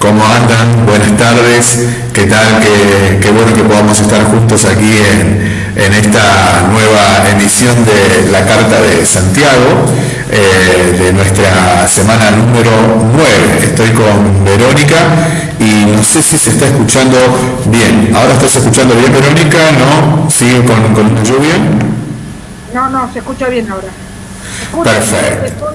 ¿Cómo andan? Buenas tardes. ¿Qué tal? Qué, bueno que podamos estar juntos aquí en, esta nueva emisión de la Carta de Santiago, eh, de nuestra semana número 9. Estoy con Verónica y no sé si se está escuchando bien. ¿Ahora estás escuchando bien, Verónica? ¿No? ¿Sigue con, con una lluvia? No, no, se escucha bien ahora. Perfecto.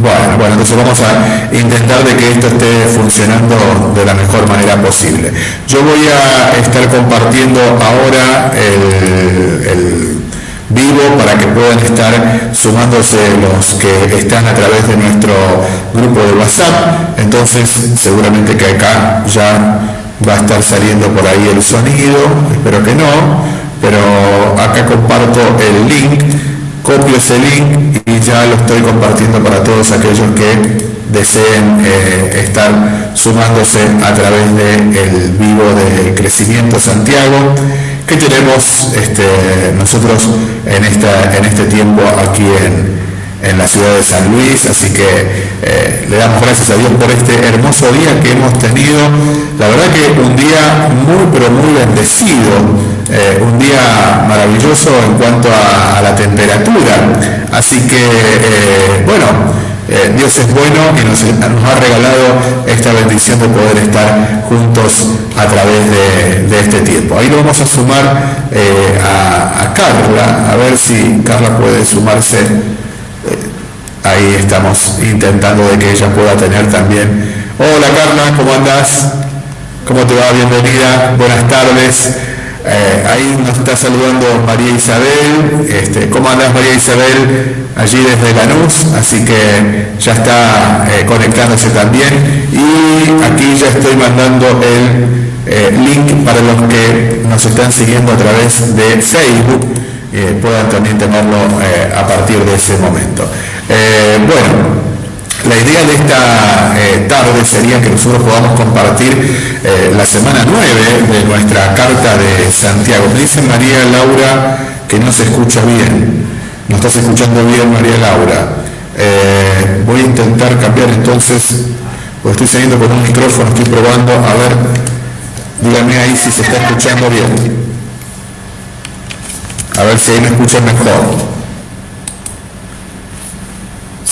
Bueno, bueno, entonces vamos a intentar de que esto esté funcionando de la mejor manera posible. Yo voy a estar compartiendo ahora el, vivo para que puedan estar sumándose los que están a través de nuestro grupo de WhatsApp. Entonces, seguramente que acá ya va a estar saliendo por ahí el sonido, espero que no, pero acá comparto el link copio ese link y ya lo estoy compartiendo para todos aquellos que deseen eh, estar sumándose a través del el vivo de Crecimiento Santiago que tenemos este, nosotros en, esta, en este tiempo aquí en, en la ciudad de San Luis, así que eh, le damos gracias a Dios por este hermoso día que hemos tenido. La verdad que un día muy, pero muy bendecido, eh, un día maravilloso en cuanto a, la temperatura. Así que, eh, bueno, Dios es bueno y nos, ha regalado esta bendición de poder estar juntos a través de, este tiempo. Ahí lo vamos a sumar a, a Carla, a ver si Carla puede sumarse ahí estamos intentando de que ella pueda tener también. Hola Carla, ¿cómo andas? ¿Cómo te va? Bienvenida, buenas tardes. Eh, ahí nos está saludando María Isabel. Este, ¿Cómo andas María Isabel? Allí desde Lanús, así que ya está eh, conectándose también. Y aquí ya estoy mandando el eh, link para los que nos están siguiendo a través de Facebook, puedan también tenerlo a partir de ese momento. Eh, bueno, la idea de esta eh, tarde sería que nosotros podamos compartir eh, la semana 9 de nuestra carta de Santiago. Me dice María Laura que no se escucha bien. ¿No estás escuchando bien, María Laura? voy a intentar cambiar entonces, pues estoy saliendo con un micrófono, estoy probando, a ver, dígame ahí si se está escuchando bien. A ver si ahí me escuchan mejor.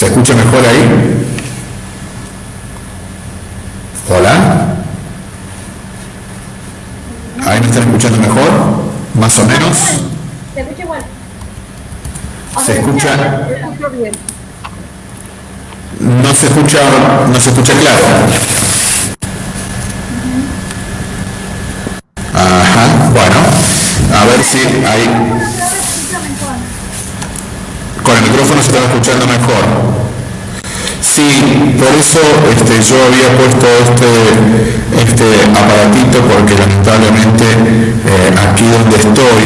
¿Se escucha mejor ahí? Hola. ¿Ahí me están escuchando mejor? ¿Más o menos? Se escucha igual. ¿Se escucha? No se escucha, no se escucha claro. Ajá, bueno, a ver si hay con el micrófono se estaba escuchando mejor. Sí, por eso este, yo había puesto este, este aparatito porque lamentablemente eh, aquí donde estoy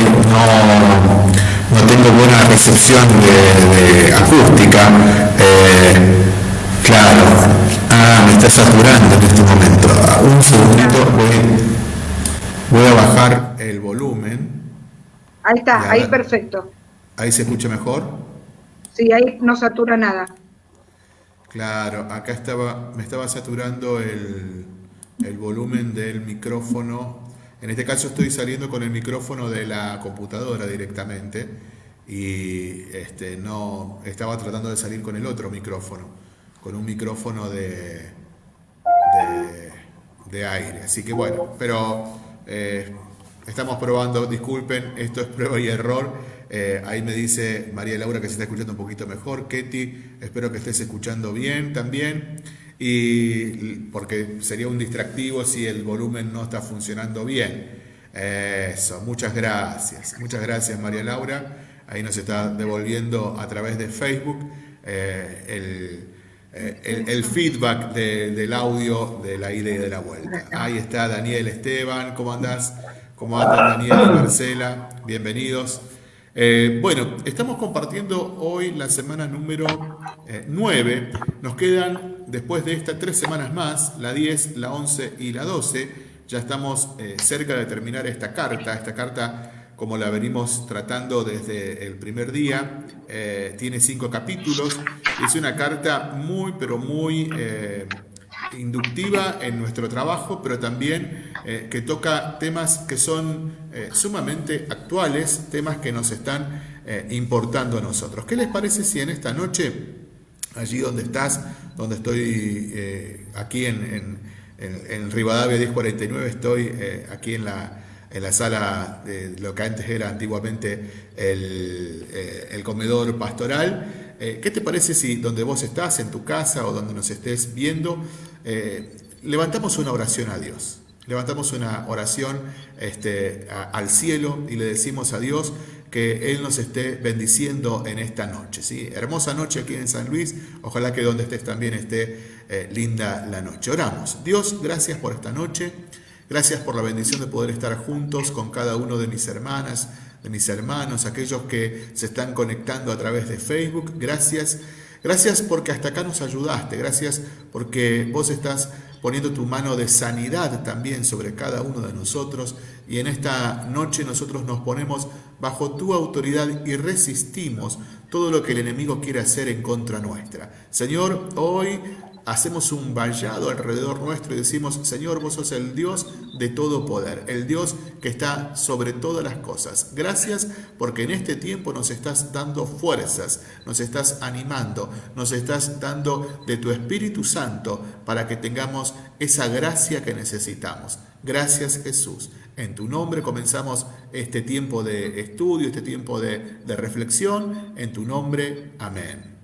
no, tengo buena recepción de, acústica. Eh, claro, ah, me está saturando en este momento. Un segundito, voy, voy a bajar el volumen. Ahí está, ahí perfecto. ¿Ahí se escucha mejor? Sí, ahí no satura nada. Claro, acá estaba, me estaba saturando el, volumen del micrófono. En este caso estoy saliendo con el micrófono de la computadora directamente y este, no estaba tratando de salir con el otro micrófono, con un micrófono de, de, aire. Así que bueno, pero eh, estamos probando, disculpen, esto es prueba y error. Eh, ahí me dice María Laura que se está escuchando un poquito mejor. Ketty, espero que estés escuchando bien también. Y porque sería un distractivo si el volumen no está funcionando bien. Eso, muchas gracias. Muchas gracias María Laura. Ahí nos está devolviendo a través de Facebook eh, eh, el, feedback del audio de la ida y de la vuelta. Ahí está Daniel Esteban. ¿Cómo andás? ¿Cómo andan Daniel y Marcela? Bienvenidos. Eh, bueno, estamos compartiendo hoy la semana número 9. Eh, Nos quedan, después de estas tres semanas más, la 10, la 11 y la 12. Ya estamos eh, cerca de terminar esta carta. Esta carta, como la venimos tratando desde el primer día, tiene cinco capítulos. Es una carta muy, pero muy inductiva en nuestro trabajo, pero también eh, que toca temas que son eh, sumamente actuales, temas que nos están eh, importando a nosotros. ¿Qué les parece si en esta noche, allí donde estás, donde estoy aquí en, en, Rivadavia 1049, estoy aquí en la, en la sala de lo que antes era antiguamente el, el comedor pastoral, eh, ¿Qué te parece si donde vos estás, en tu casa o donde nos estés viendo, eh, levantamos una oración a Dios? Levantamos una oración este, al cielo y le decimos a Dios que Él nos esté bendiciendo en esta noche. ¿sí? Hermosa noche aquí en San Luis, ojalá que donde estés también esté eh, linda la noche. Oramos. Dios, gracias por esta noche, gracias por la bendición de poder estar juntos con cada uno de mis hermanas, de mis hermanos, aquellos que se están conectando a través de Facebook. Gracias. Gracias porque hasta acá nos ayudaste. Gracias porque vos estás poniendo tu mano de sanidad también sobre cada uno de nosotros. Y en esta noche nosotros nos ponemos bajo tu autoridad y resistimos todo lo que el enemigo quiere hacer en contra nuestra. Señor, hoy hacemos un vallado alrededor nuestro y decimos, Señor, vos sos el Dios de todo poder, el Dios que está sobre todas las cosas. Gracias porque en este tiempo nos estás dando fuerzas, nos estás animando, nos estás dando de tu Espíritu Santo para que tengamos esa gracia que necesitamos. Gracias Jesús. En tu nombre comenzamos este tiempo de estudio, este tiempo de, de reflexión. En tu nombre, amén.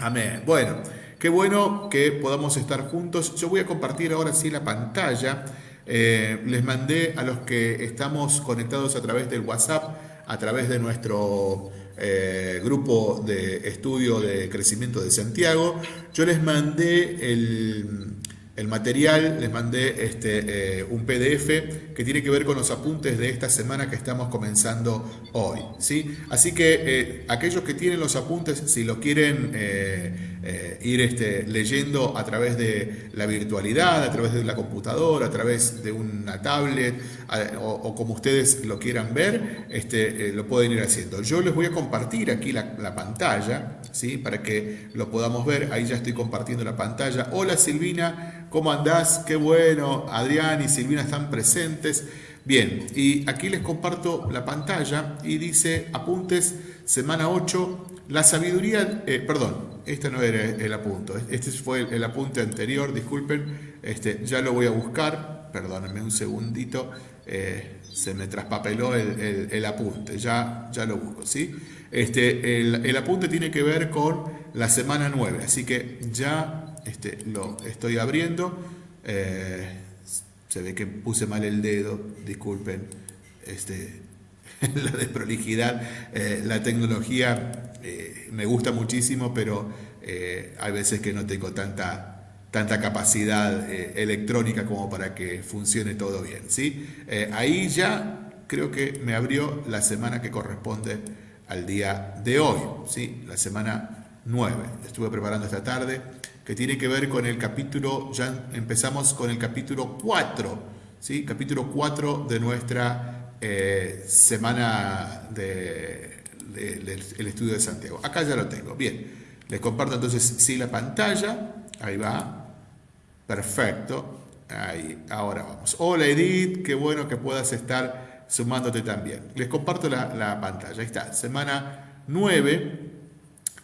Amén. Bueno. Qué bueno que podamos estar juntos. Yo voy a compartir ahora sí la pantalla. Eh, les mandé a los que estamos conectados a través del WhatsApp, a través de nuestro eh, grupo de estudio de crecimiento de Santiago, yo les mandé el, material, les mandé este, eh, un PDF que tiene que ver con los apuntes de esta semana que estamos comenzando hoy. ¿sí? Así que aquellos que tienen los apuntes, si lo quieren eh, ir este, leyendo a través de la virtualidad, a través de la computadora, a través de una tablet o, como ustedes lo quieran ver, este, lo pueden ir haciendo. Yo les voy a compartir aquí la, la pantalla ¿sí? para que lo podamos ver. Ahí ya estoy compartiendo la pantalla. Hola Silvina. ¿Cómo andás? Qué bueno. Adrián y Silvina están presentes. Bien, y aquí les comparto la pantalla y dice apuntes, semana 8, la sabiduría, eh, perdón, este no era el apunte, este fue el, apunte anterior, disculpen, este, ya lo voy a buscar, perdónenme un segundito, eh, se me traspapeló el, apunte, ya, ya lo busco, ¿sí? Este, el, el apunte tiene que ver con la semana 9, así que ya este, lo estoy abriendo. Eh, se ve que puse mal el dedo, disculpen este, la desprolijidad. La tecnología eh, me gusta muchísimo, pero hay veces que no tengo tanta, tanta capacidad electrónica como para que funcione todo bien. ¿sí? ahí ya creo que me abrió la semana que corresponde al día de hoy, ¿sí? la semana 9. Estuve preparando esta tarde que tiene que ver con el capítulo, ya empezamos con el capítulo 4, ¿sí? capítulo 4 de nuestra eh, semana de, estudio de Santiago. Acá ya lo tengo. Bien, les comparto entonces sí la pantalla, ahí va, perfecto, ahí, ahora vamos. Hola Edith, qué bueno que puedas estar sumándote también. Les comparto la, la pantalla, ahí está, semana 9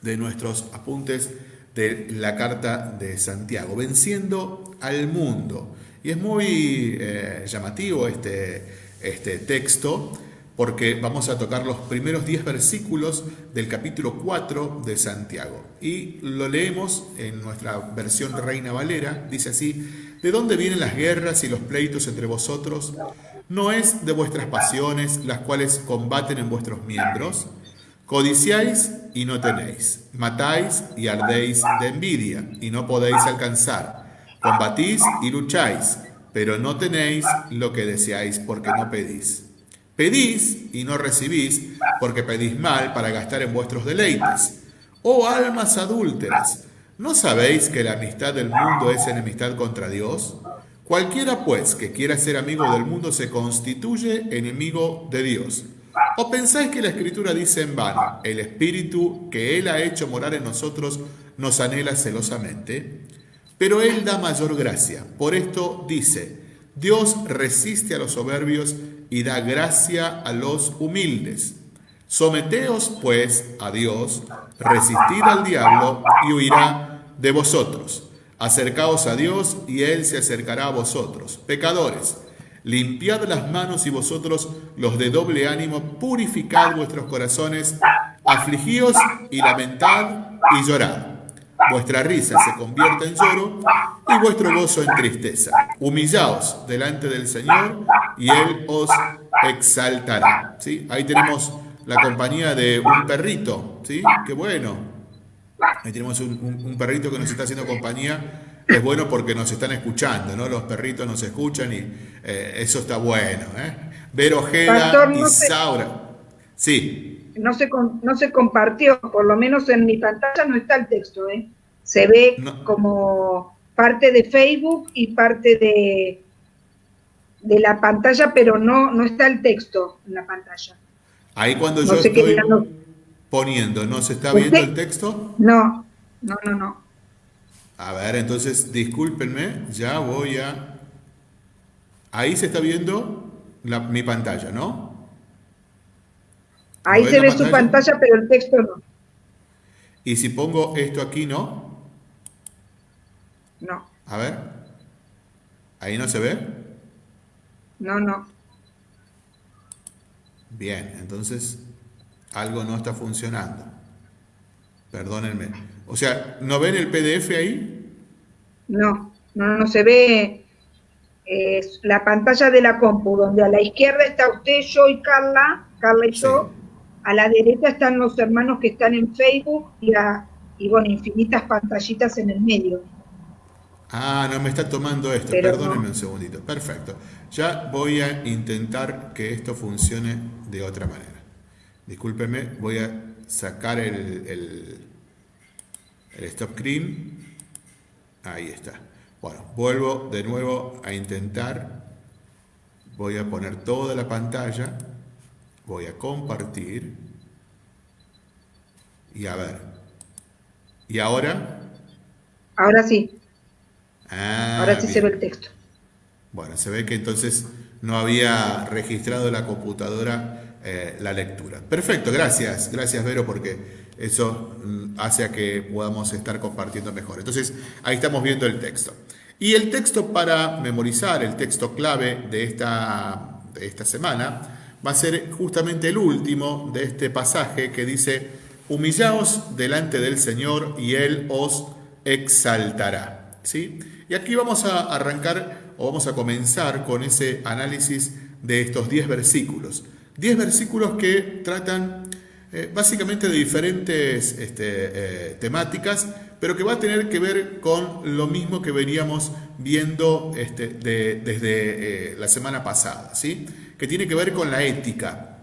de nuestros apuntes de la carta de Santiago, venciendo al mundo. Y es muy eh, llamativo este, este texto porque vamos a tocar los primeros 10 versículos del capítulo 4 de Santiago. Y lo leemos en nuestra versión Reina Valera, dice así, ¿de dónde vienen las guerras y los pleitos entre vosotros? ¿No es de vuestras pasiones las cuales combaten en vuestros miembros? Codiciáis y no tenéis, matáis y ardéis de envidia y no podéis alcanzar, combatís y lucháis, pero no tenéis lo que deseáis porque no pedís. Pedís y no recibís porque pedís mal para gastar en vuestros deleites. Oh almas adúlteras, ¿no sabéis que la amistad del mundo es enemistad contra Dios? Cualquiera pues que quiera ser amigo del mundo se constituye enemigo de Dios. ¿O pensáis que la Escritura dice en vano, el Espíritu que Él ha hecho morar en nosotros nos anhela celosamente? pero Él da mayor gracia. Por esto dice, Dios resiste a los soberbios y da gracia a los humildes. Someteos pues a Dios, resistid al diablo y huirá de vosotros. Acercaos a Dios y Él se acercará a vosotros. Pecadores, limpiad las manos y vosotros los de doble ánimo, purificad vuestros corazones, afligíos y lamentad y llorad. Vuestra risa se convierte en lloro y vuestro gozo en tristeza. Humillaos delante del Señor y Él os exaltará. ¿Sí? Ahí tenemos la compañía de un perrito, ¿sí? Qué bueno. Ahí tenemos un, perrito que nos está haciendo compañía. Es bueno porque nos están escuchando, ¿no? Los perritos nos escuchan y eh, eso está bueno, ¿eh? Ver Ojeda y Saura. Sí. No se, no se compartió, por lo menos en mi pantalla no está el texto, ¿eh? Se ve como parte de Facebook y parte de, de la pantalla, pero no, no está el texto en la pantalla. Ahí cuando yo estoy poniendo, ¿no se está viendo el texto? No, no, no, no. A ver, entonces, discúlpenme, ya voy a... Ahí se está viendo mi pantalla, ¿no? Ahí se ve su pantalla, pero el texto no. Y si pongo esto aquí, ¿no? No. A ver. ¿Ahí no se ve? No, no. Bien, entonces algo no está funcionando. Perdónenme. O sea, ¿no ven el PDF ahí? No, no, no se ve la pantalla de la compu, donde a la izquierda está usted, yo y Carla, Carla y yo. A la derecha están los hermanos que están en Facebook y, y bueno, infinitas pantallitas en el medio. Ah, no me está tomando esto. Perdónenme un segundito. Perfecto. Ya voy a intentar que esto funcione de otra manera. Discúlpeme, voy a sacar el, el, stop screen. Ahí está. Bueno, vuelvo de nuevo a intentar. Voy a poner toda la pantalla. Voy a compartir. Y a ver. ¿Y ahora? Ahora sí. Ah, Ahora sí se ve el texto. Bueno, se ve que entonces no había registrado la computadora eh, la lectura. Perfecto, gracias, gracias Vero, porque eso mm, hace a que podamos estar compartiendo mejor. Entonces, ahí estamos viendo el texto. Y el texto para memorizar, el texto clave de esta, de esta semana, va a ser justamente el último de este pasaje que dice, humillaos delante del Señor y Él os exaltará. ¿Sí? Y aquí vamos a arrancar o vamos a comenzar con ese análisis de estos 10 versículos. 10 versículos que tratan eh, básicamente de diferentes este, eh, temáticas, pero que va a tener que ver con lo mismo que veníamos viendo este, desde eh, la semana pasada, ¿sí? Que tiene que ver con la ética,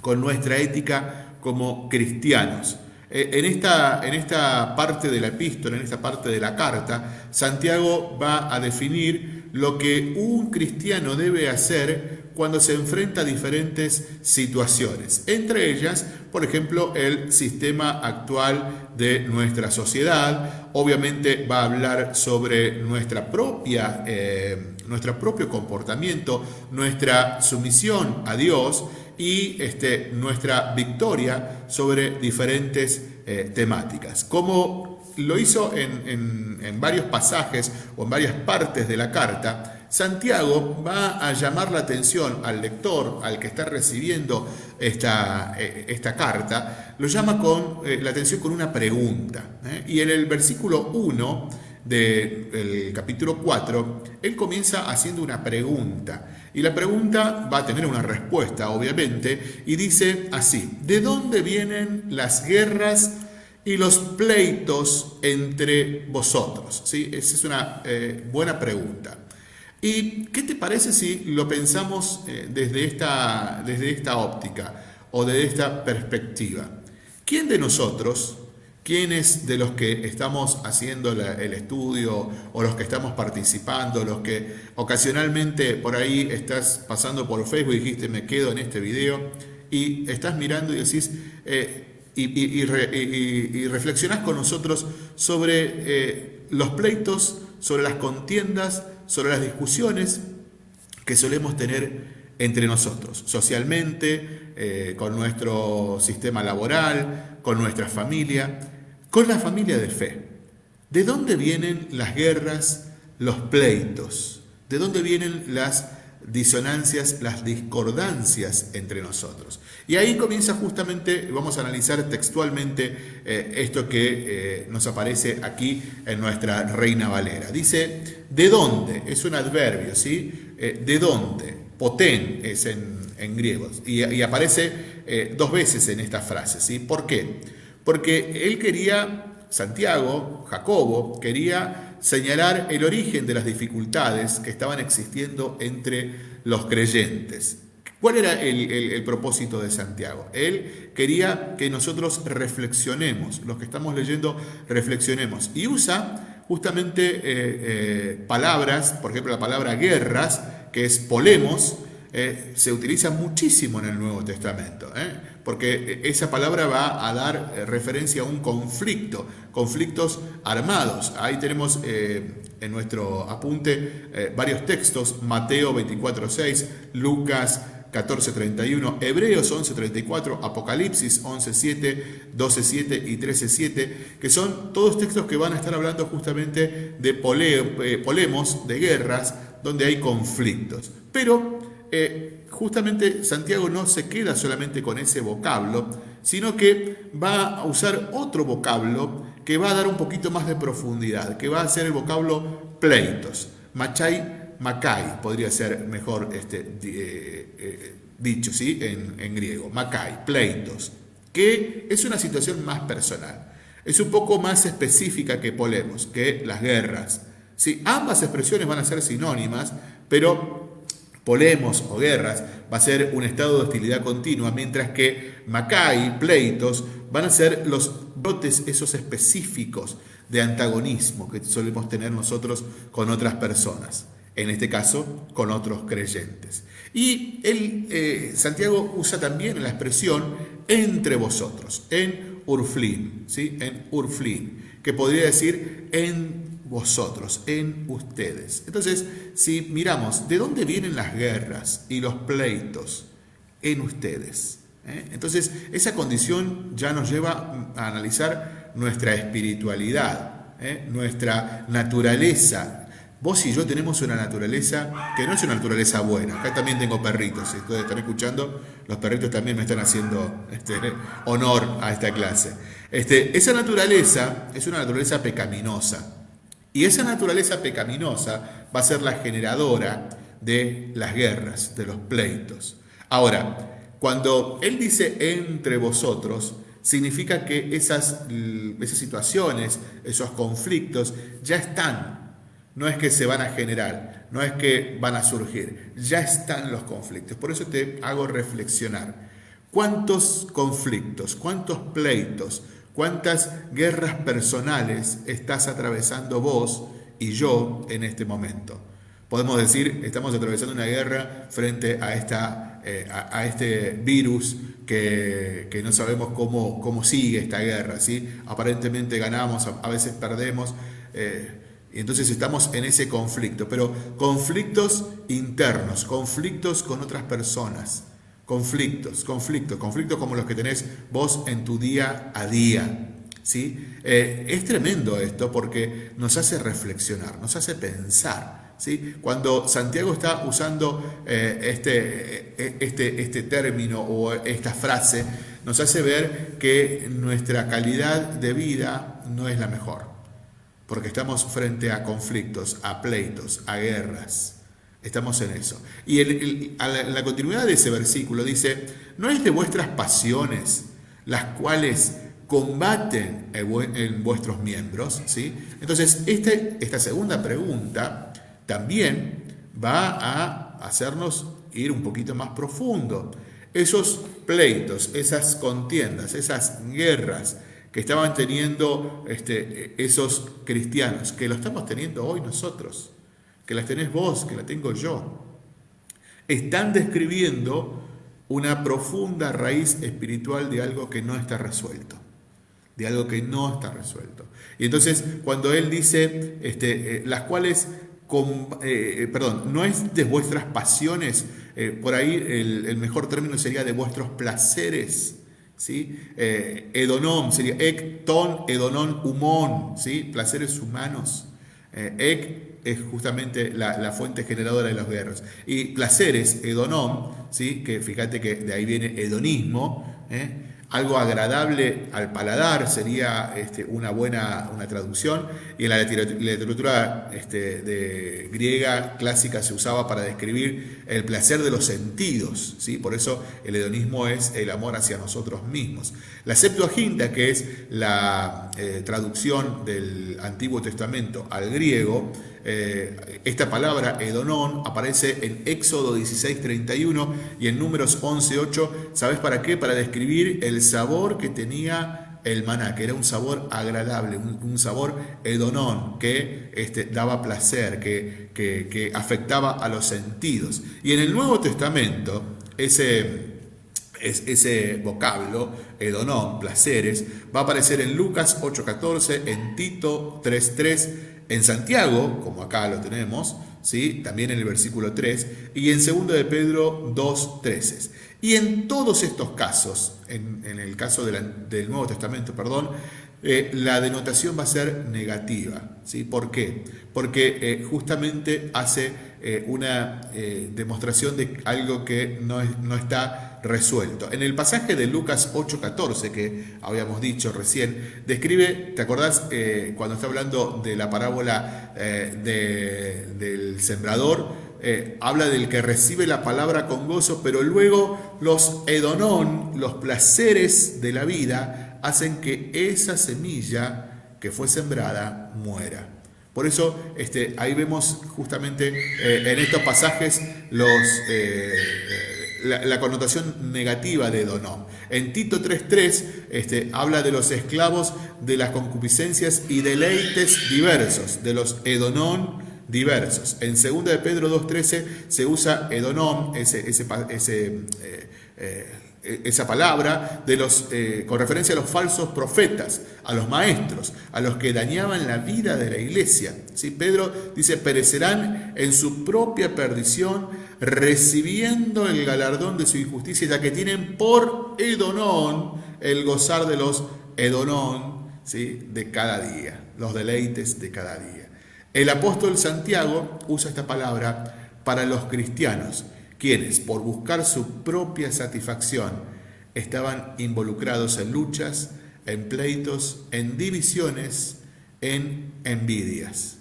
con nuestra ética como cristianos. Eh, en esta, en esta parte de la epístola, en esta parte de la carta, Santiago va a definir lo que un cristiano debe hacer cuando se enfrenta a diferentes situaciones. Entre ellas, por ejemplo, el sistema actual de nuestra sociedad. Obviamente va a hablar sobre nuestra propia, eh, nuestro propio comportamiento, nuestra sumisión a Dios y este, nuestra victoria sobre diferentes eh, temáticas. Como lo hizo en, en, varios pasajes o en varias partes de la carta, Santiago va a llamar la atención al lector, al que está recibiendo esta, eh, esta carta, lo llama con, eh, la atención con una pregunta. Y en el versículo 1 del capítulo 4, él comienza haciendo una pregunta. Y la pregunta va a tener una respuesta, obviamente, y dice así, ¿de dónde vienen las guerras y los pleitos entre vosotros? ¿Sí? Esa es una eh, buena pregunta. ¿Y qué te parece si lo pensamos eh, desde, esta, desde esta óptica o desde esta perspectiva? ¿Quién de nosotros ¿Quiénes de los que estamos haciendo el estudio o los que estamos participando, los que ocasionalmente por ahí estás pasando por Facebook y dijiste me quedo en este video y estás mirando y decís eh, y, reflexionás con nosotros sobre eh, los pleitos sobre las contiendas, sobre las discusiones que solemos tener entre nosotros, socialmente, eh, con nuestro sistema laboral, con nuestra familia, con la familia de fe. ¿De dónde vienen las guerras, los pleitos? ¿De dónde vienen las disonancias, las discordancias entre nosotros? Y ahí comienza justamente, vamos a analizar textualmente eh, esto que eh, nos aparece aquí en nuestra Reina Valera. Dice, ¿de dónde? Es un adverbio, ¿sí? ¿De dónde? Potén es en, griego, y, aparece eh, dos veces en esta frase. ¿sí? ¿Por qué? Porque él quería, Santiago, Jacobo, quería señalar el origen de las dificultades que estaban existiendo entre los creyentes. ¿Cuál era el, propósito de Santiago? Él quería que nosotros reflexionemos, los que estamos leyendo reflexionemos, y usa justamente eh, eh, palabras, por ejemplo la palabra guerras, que es polemos, eh, se utiliza muchísimo en el Nuevo Testamento. Porque esa palabra va a dar eh, referencia a un conflicto, conflictos armados. Ahí tenemos en nuestro apunte varios textos, Mateo 24.6, Lucas 14.31, Hebreos 11.34, Apocalipsis 11.7, 12.7 y 13.7, que son todos textos que van a estar hablando justamente de polemos, de guerras, donde hay conflictos. Pero eh, justamente Santiago no se queda solamente con ese vocablo, sino que va a usar otro vocablo que va a dar un poquito más de profundidad, que va a ser el vocablo pleitos. Machai, macai, podría ser mejor este, eh, eh, dicho ¿sí? en, griego. Macai, pleitos, que es una situación más personal. Es un poco más específica que polemos, que las guerras, Sí, ambas expresiones van a ser sinónimas, pero polemos o guerras va a ser un estado de hostilidad continua, mientras que Macay, pleitos, van a ser los brotes esos específicos de antagonismo que solemos tener nosotros con otras personas, en este caso con otros creyentes. Y el, eh, Santiago usa también la expresión entre vosotros, en Urflin, ¿sí? en Urflin, que podría decir en vosotros, en ustedes. Entonces, si miramos, ¿de dónde vienen las guerras y los pleitos? En ustedes. ¿eh? Entonces, esa condición ya nos lleva a analizar nuestra espiritualidad, ¿eh? nuestra naturaleza. Vos y yo tenemos una naturaleza que no es una naturaleza buena. Acá también tengo perritos, si ustedes están escuchando, los perritos también me están haciendo este, honor a esta clase. Este, esa naturaleza es una naturaleza pecaminosa. Y esa naturaleza pecaminosa va a ser la generadora de las guerras, de los pleitos. Ahora, cuando él dice entre vosotros, significa que esas, esas situaciones, esos conflictos ya están. No es que se van a generar, no es que van a surgir, ya están los conflictos. Por eso te hago reflexionar. ¿Cuántos conflictos, cuántos pleitos, ¿Cuántas guerras personales estás atravesando vos y yo en este momento? Podemos decir, estamos atravesando una guerra frente a, esta, eh, a, este virus que, no sabemos cómo, cómo, sigue esta guerra. ¿sí? Aparentemente ganamos, a, veces perdemos. Eh, y entonces estamos en ese conflicto, pero conflictos internos, conflictos con otras personas, conflictos, conflictos, conflictos como los que tenés vos en tu día a día. ¿sí? Eh, es tremendo esto porque nos hace reflexionar, nos hace pensar. ¿sí? Cuando Santiago está usando eh, este, eh, este, este término o esta frase, nos hace ver que nuestra calidad de vida no es la mejor, porque estamos frente a conflictos, a pleitos, a guerras. Estamos en eso. Y en la, continuidad de ese versículo dice, no es de vuestras pasiones las cuales combaten en vuestros miembros. ¿sí? Entonces, este, esta segunda pregunta también va a hacernos ir un poquito más profundo. Esos pleitos, esas contiendas, esas guerras que estaban teniendo este, esos cristianos, que lo estamos teniendo hoy nosotros que las tenés vos, que la tengo yo. Están describiendo una profunda raíz espiritual de algo que no está resuelto, de algo que no está resuelto. Y entonces, cuando él dice, este, las cuales con, perdón, no es de vuestras pasiones, por ahí el, mejor término sería de vuestros placeres, ¿sí? edonom sería ecton, edonon, humón, ¿sí? placeres humanos. Ec es justamente la, fuente generadora de los guerras. Y placeres, hedonom, ¿sí? que fíjate que de ahí viene hedonismo, ¿eh? Algo agradable al paladar sería este, una buena una traducción y en la literatura este, griega clásica se usaba para describir el placer de los sentidos ¿sí? por eso el hedonismo es el amor hacia nosotros mismos la Septuaginta que es la eh, traducción del Antiguo Testamento al griego eh, esta palabra, Edonón, aparece en Éxodo 16:31 y en Números 11:8. ¿Sabes para qué? Para describir el sabor que tenía el maná, que era un sabor agradable, un, sabor edonón, que este, daba placer, que, afectaba a los sentidos. Y en el Nuevo Testamento, ese, ese vocablo, edonón, placeres, va a aparecer en Lucas 8:14, en Tito 3:3, en Santiago, como acá lo tenemos, ¿sí? también en el versículo 3, y en 2 de Pedro 2, 13. Y en todos estos casos, en, el caso del Nuevo Testamento, perdón, eh, la denotación va a ser negativa. ¿sí? ¿Por qué? Porque eh, justamente hace eh, una demostración de algo que no, no está resuelto. En el pasaje de Lucas 8:14 que habíamos dicho recién, describe, ¿te acordás cuando está hablando de la parábola del sembrador? Habla del que recibe la palabra con gozo, pero luego los edonón, los placeres de la vida, hacen que esa semilla que fue sembrada muera. Por eso este, ahí vemos justamente en estos pasajes los, la, connotación negativa de Edonón. En Tito 3.3 este, habla de los esclavos de las concupiscencias y deleites diversos, de los Edonón diversos. En 2 de Pedro 2.13 se usa Edonón, ese, ese, eh, eh, esa palabra de los, eh, con referencia a los falsos profetas, a los maestros, a los que dañaban la vida de la iglesia. ¿Sí? Pedro dice, perecerán en su propia perdición, recibiendo el galardón de su injusticia, ya que tienen por edonón el gozar de los edonón ¿sí? de cada día, los deleites de cada día. El apóstol Santiago usa esta palabra para los cristianos quienes, por buscar su propia satisfacción, estaban involucrados en luchas, en pleitos, en divisiones, en envidias.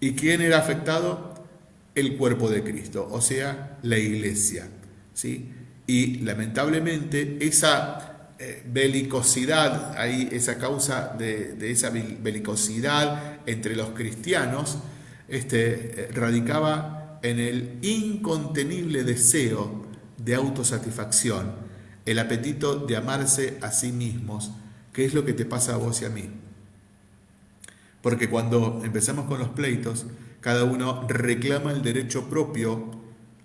¿Y quién era afectado? El cuerpo de Cristo, o sea, la iglesia. ¿sí? Y lamentablemente esa eh, belicosidad, ahí, esa causa de, esa belicosidad entre los cristianos, este, eh, radicaba en el incontenible deseo de autosatisfacción, el apetito de amarse a sí mismos, que es lo que te pasa a vos y a mí. Porque cuando empezamos con los pleitos, cada uno reclama el derecho propio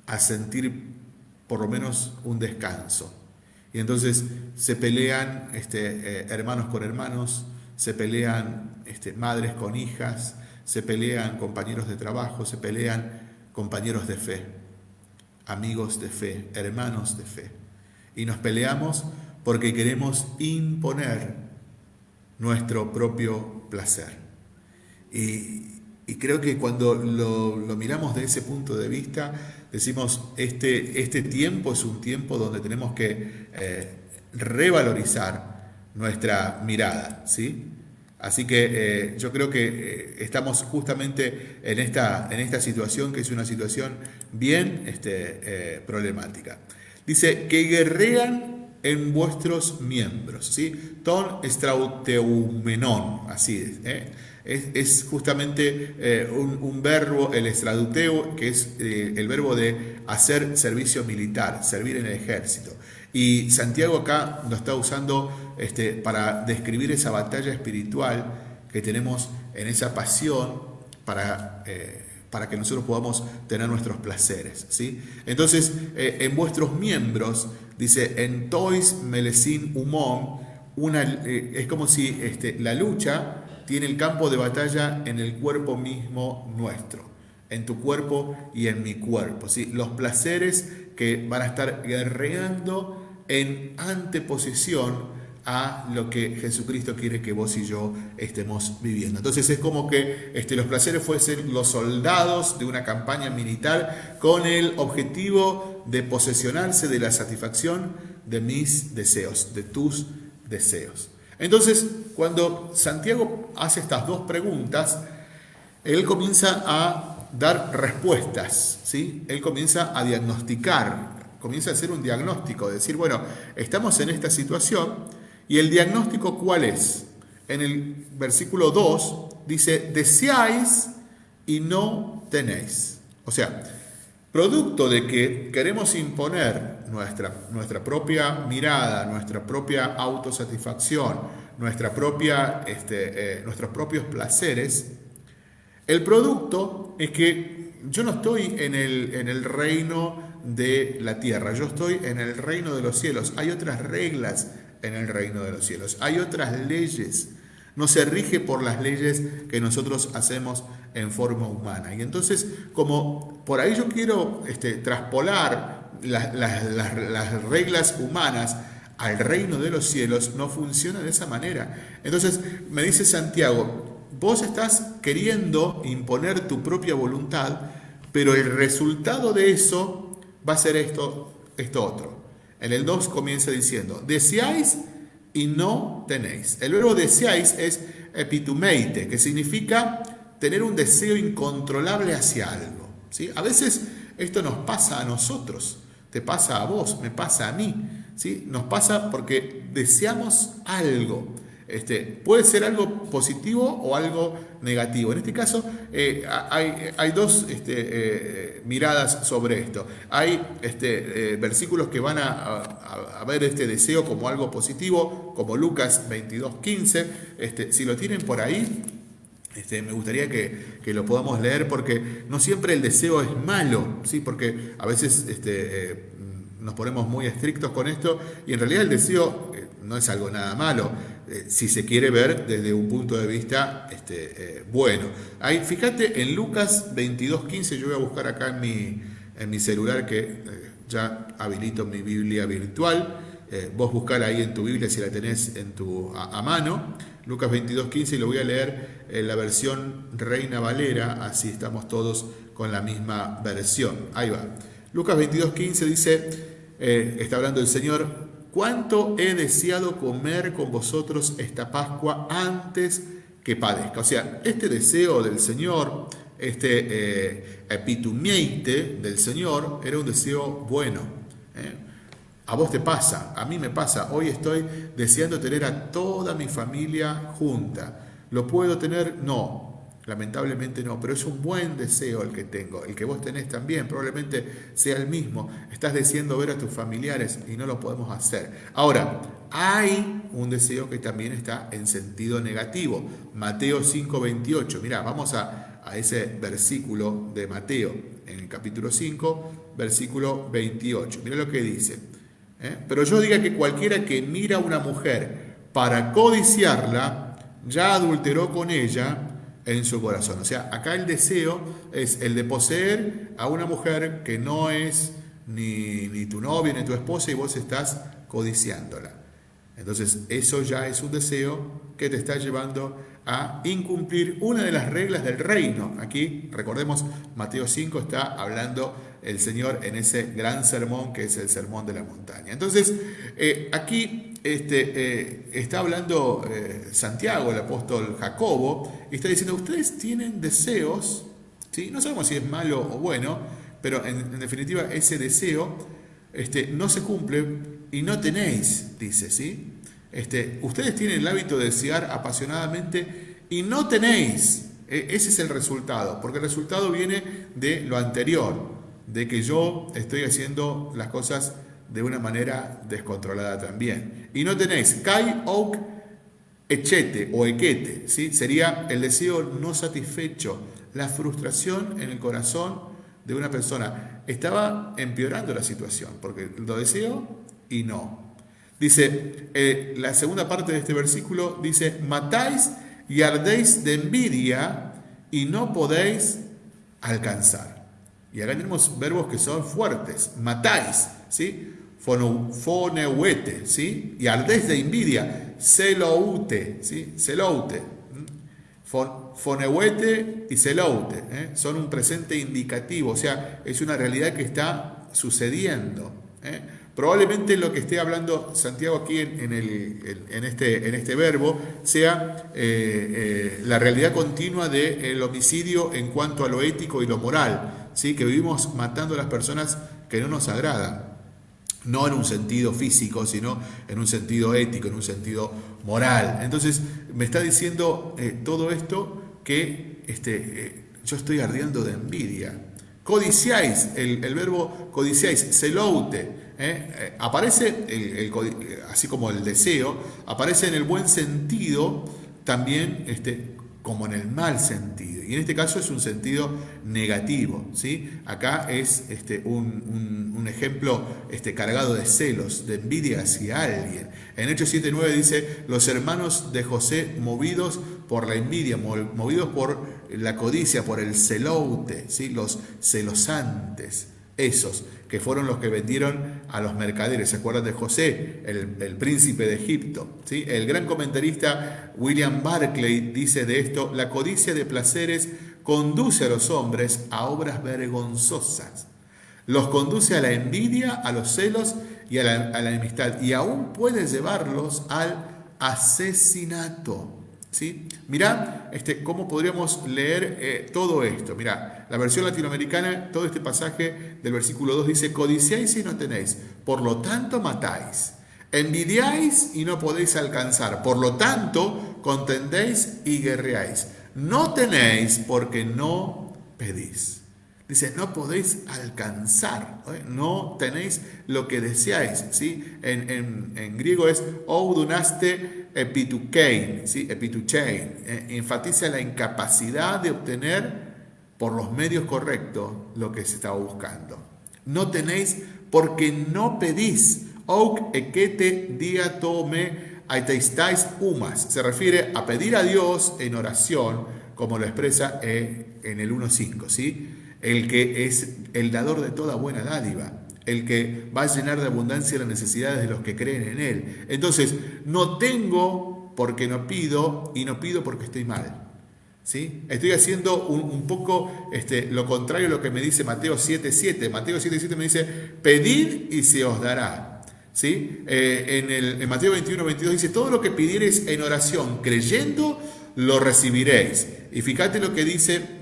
a sentir por lo menos un descanso. Y entonces se pelean este, eh, hermanos con hermanos, se pelean este, madres con hijas, se pelean compañeros de trabajo, se pelean compañeros de fe, amigos de fe, hermanos de fe. Y nos peleamos porque queremos imponer nuestro propio placer. Y, creo que cuando lo, miramos de ese punto de vista, decimos, este, este tiempo es un tiempo donde tenemos que eh, revalorizar nuestra mirada, ¿sí? Así que eh, yo creo que eh, estamos justamente en esta, en esta situación que es una situación bien este, eh, problemática. Dice que guerrean en vuestros miembros, ¿sí? Ton estrauteumenon, así es. Es, justamente un, verbo, el estrauteo, que es el verbo de hacer servicio militar, servir en el ejército. Y Santiago acá lo está usando este, para describir esa batalla espiritual que tenemos en esa pasión para, eh, para que nosotros podamos tener nuestros placeres. ¿sí? Entonces, eh, en vuestros miembros, dice, en tois melesin humón, una, eh, es como si este, la lucha tiene el campo de batalla en el cuerpo mismo nuestro, en tu cuerpo y en mi cuerpo. ¿sí? Los placeres que van a estar guerreando en anteposición a lo que Jesucristo quiere que vos y yo estemos viviendo. Entonces es como que este, los placeres fuesen los soldados de una campaña militar con el objetivo de posesionarse de la satisfacción de mis deseos, de tus deseos. Entonces, cuando Santiago hace estas dos preguntas, él comienza a dar respuestas, ¿sí? Él comienza a diagnosticar, comienza a hacer un diagnóstico, decir, bueno, estamos en esta situación, ¿Y el diagnóstico cuál es? En el versículo 2 dice, deseáis y no tenéis. O sea, producto de que queremos imponer nuestra, nuestra propia mirada, nuestra propia autosatisfacción, nuestra propia, este, eh, nuestros propios placeres, el producto es que yo no estoy en el, en el reino de la tierra, yo estoy en el reino de los cielos. Hay otras reglas en el reino de los cielos. Hay otras leyes. No se rige por las leyes que nosotros hacemos en forma humana. Y entonces, como por ahí yo quiero este, traspolar las, reglas humanas al reino de los cielos, no funciona de esa manera. Entonces, me dice Santiago, vos estás queriendo imponer tu propia voluntad, pero el resultado de eso va a ser esto, esto otro. En el 2 comienza diciendo, deseáis y no tenéis. El verbo deseáis es epitumeite, que significa tener un deseo incontrolable hacia algo. ¿sí? A veces esto nos pasa a nosotros, te pasa a vos, me pasa a mí. ¿sí? Nos pasa porque deseamos algo. Este, puede ser algo positivo o algo negativo. En este caso eh, hay, dos este, eh, miradas sobre esto. Hay este, eh, versículos que van a, ver este deseo como algo positivo, como Lucas 22.15. Este, si lo tienen por ahí, me gustaría que, lo podamos leer porque no siempre el deseo es malo, ¿sí? porque a veces nos ponemos muy estrictos con esto y en realidad el deseo no es algo nada malo. Eh, si se quiere ver desde un punto de vista este, eh, bueno. Ahí, fíjate en Lucas 22.15, yo voy a buscar acá en mi, en mi celular que eh, ya habilito mi Biblia virtual. vos buscar ahí en tu Biblia si la tenés en tu, a, mano. Lucas 22.15 y lo voy a leer en la versión Reina Valera, así estamos todos con la misma versión. Ahí va. Lucas 22.15 dice, está hablando el Señor, cuánto he deseado comer con vosotros esta Pascua antes que padezca. O sea, este deseo del Señor, este eh, epitumeite del Señor, era un deseo bueno. ¿eh? A vos te pasa, a mí me pasa. Hoy estoy deseando tener a toda mi familia junta. ¿Lo puedo tener? No. Lamentablemente no, pero es un buen deseo el que tengo, el que vos tenés también, probablemente sea el mismo. Estás deseando ver a tus familiares y no lo podemos hacer. Ahora, hay un deseo que también está en sentido negativo. Mateo 5:28. Mira, vamos a, a ese versículo de Mateo, en el capítulo 5, versículo 28. Mira lo que dice. ¿eh? Pero yo diga que cualquiera que mira a una mujer para codiciarla, ya adulteró con ella en su corazón. O sea, acá el deseo es el de poseer a una mujer que no es ni, ni tu novia ni tu esposa y vos estás codiciándola. Entonces, eso ya es un deseo que te está llevando a incumplir una de las reglas del reino. Aquí, recordemos, Mateo 5 está hablando el Señor en ese gran sermón que es el sermón de la montaña. Entonces, eh, aquí este, eh, está hablando eh, Santiago, el apóstol Jacobo, y está diciendo, ustedes tienen deseos, ¿sí? no sabemos si es malo o bueno, pero en, definitiva ese deseo este, no se cumple y no tenéis, dice, ¿sí? Este, ustedes tienen el hábito de desear apasionadamente y no tenéis. E, ese es el resultado, porque el resultado viene de lo anterior, de que yo estoy haciendo las cosas de una manera descontrolada también. Y no tenéis kai oak echete o equete, ¿sí? sería el deseo no satisfecho, la frustración en el corazón de una persona. Estaba empeorando la situación, porque lo deseo y no. Dice, eh, la segunda parte de este versículo dice, matáis y ardéis de envidia y no podéis alcanzar. Y acá tenemos verbos que son fuertes. Matáis, ¿sí? Foneuete, ¿sí? Y ardéis de envidia. Celoute, ¿sí? Celoute. Foneuete y celoute. ¿eh? Son un presente indicativo, o sea, es una realidad que está sucediendo. ¿eh? Probablemente lo que esté hablando Santiago aquí en, este, este, verbo sea eh, la realidad continua del homicidio en cuanto a lo ético y lo moral, ¿sí? que vivimos matando a las personas que no nos agradan no en un sentido físico, sino en un sentido ético, en un sentido moral. Entonces, me está diciendo eh, todo esto que este, eh, yo estoy ardiendo de envidia. Codiciáis, el, verbo codiciáis, celoute, ¿eh? aparece, el, así como el deseo, aparece en el buen sentido también este, como en el mal sentido. Y en este caso es un sentido negativo. ¿sí? Acá es este, un, ejemplo este, cargado de celos, de envidia hacia alguien. En Hechos 7.9 dice, los hermanos de José movidos por la envidia, movidos por la codicia, por el celote, ¿sí? los celosantes esos que fueron los que vendieron a los mercaderes. ¿Se acuerdan de José, el, príncipe de Egipto? ¿Sí? El gran comentarista William Barclay dice de esto, la codicia de placeres conduce a los hombres a obras vergonzosas. Los conduce a la envidia, a los celos y a la, a la enemistad. Y aún puede llevarlos al asesinato. ¿Sí? Mirá este, cómo podríamos leer eh, todo esto. Mirá, la versión latinoamericana, todo este pasaje del versículo 2 dice, codiciáis y no tenéis, por lo tanto matáis. Envidiáis y no podéis alcanzar, por lo tanto contendéis y guerreáis. No tenéis porque no pedís. Dice, no podéis alcanzar, ¿eh? no tenéis lo que deseáis. ¿sí? En, griego es oudunaste epitukein, ¿sí? epituchein. Eh, enfatiza la incapacidad de obtener por los medios correctos lo que se estaba buscando. No tenéis porque no pedís. Ouk ekete diatome aiteistais humas. Se refiere a pedir a Dios en oración, como lo expresa eh, en el 1.5. ¿sí? el que es el dador de toda buena dádiva, el que va a llenar de abundancia las necesidades de los que creen en Él. Entonces, no tengo porque no pido y no pido porque estoy mal. ¿Sí? Estoy haciendo un, poco este, lo contrario a lo que me dice Mateo 7.7. Mateo 7.7 me dice, pedid y se os dará. ¿Sí? Eh, en, el, en Mateo 21.22 dice, todo lo que pidiereis en oración, creyendo, lo recibiréis. Y fíjate lo que dice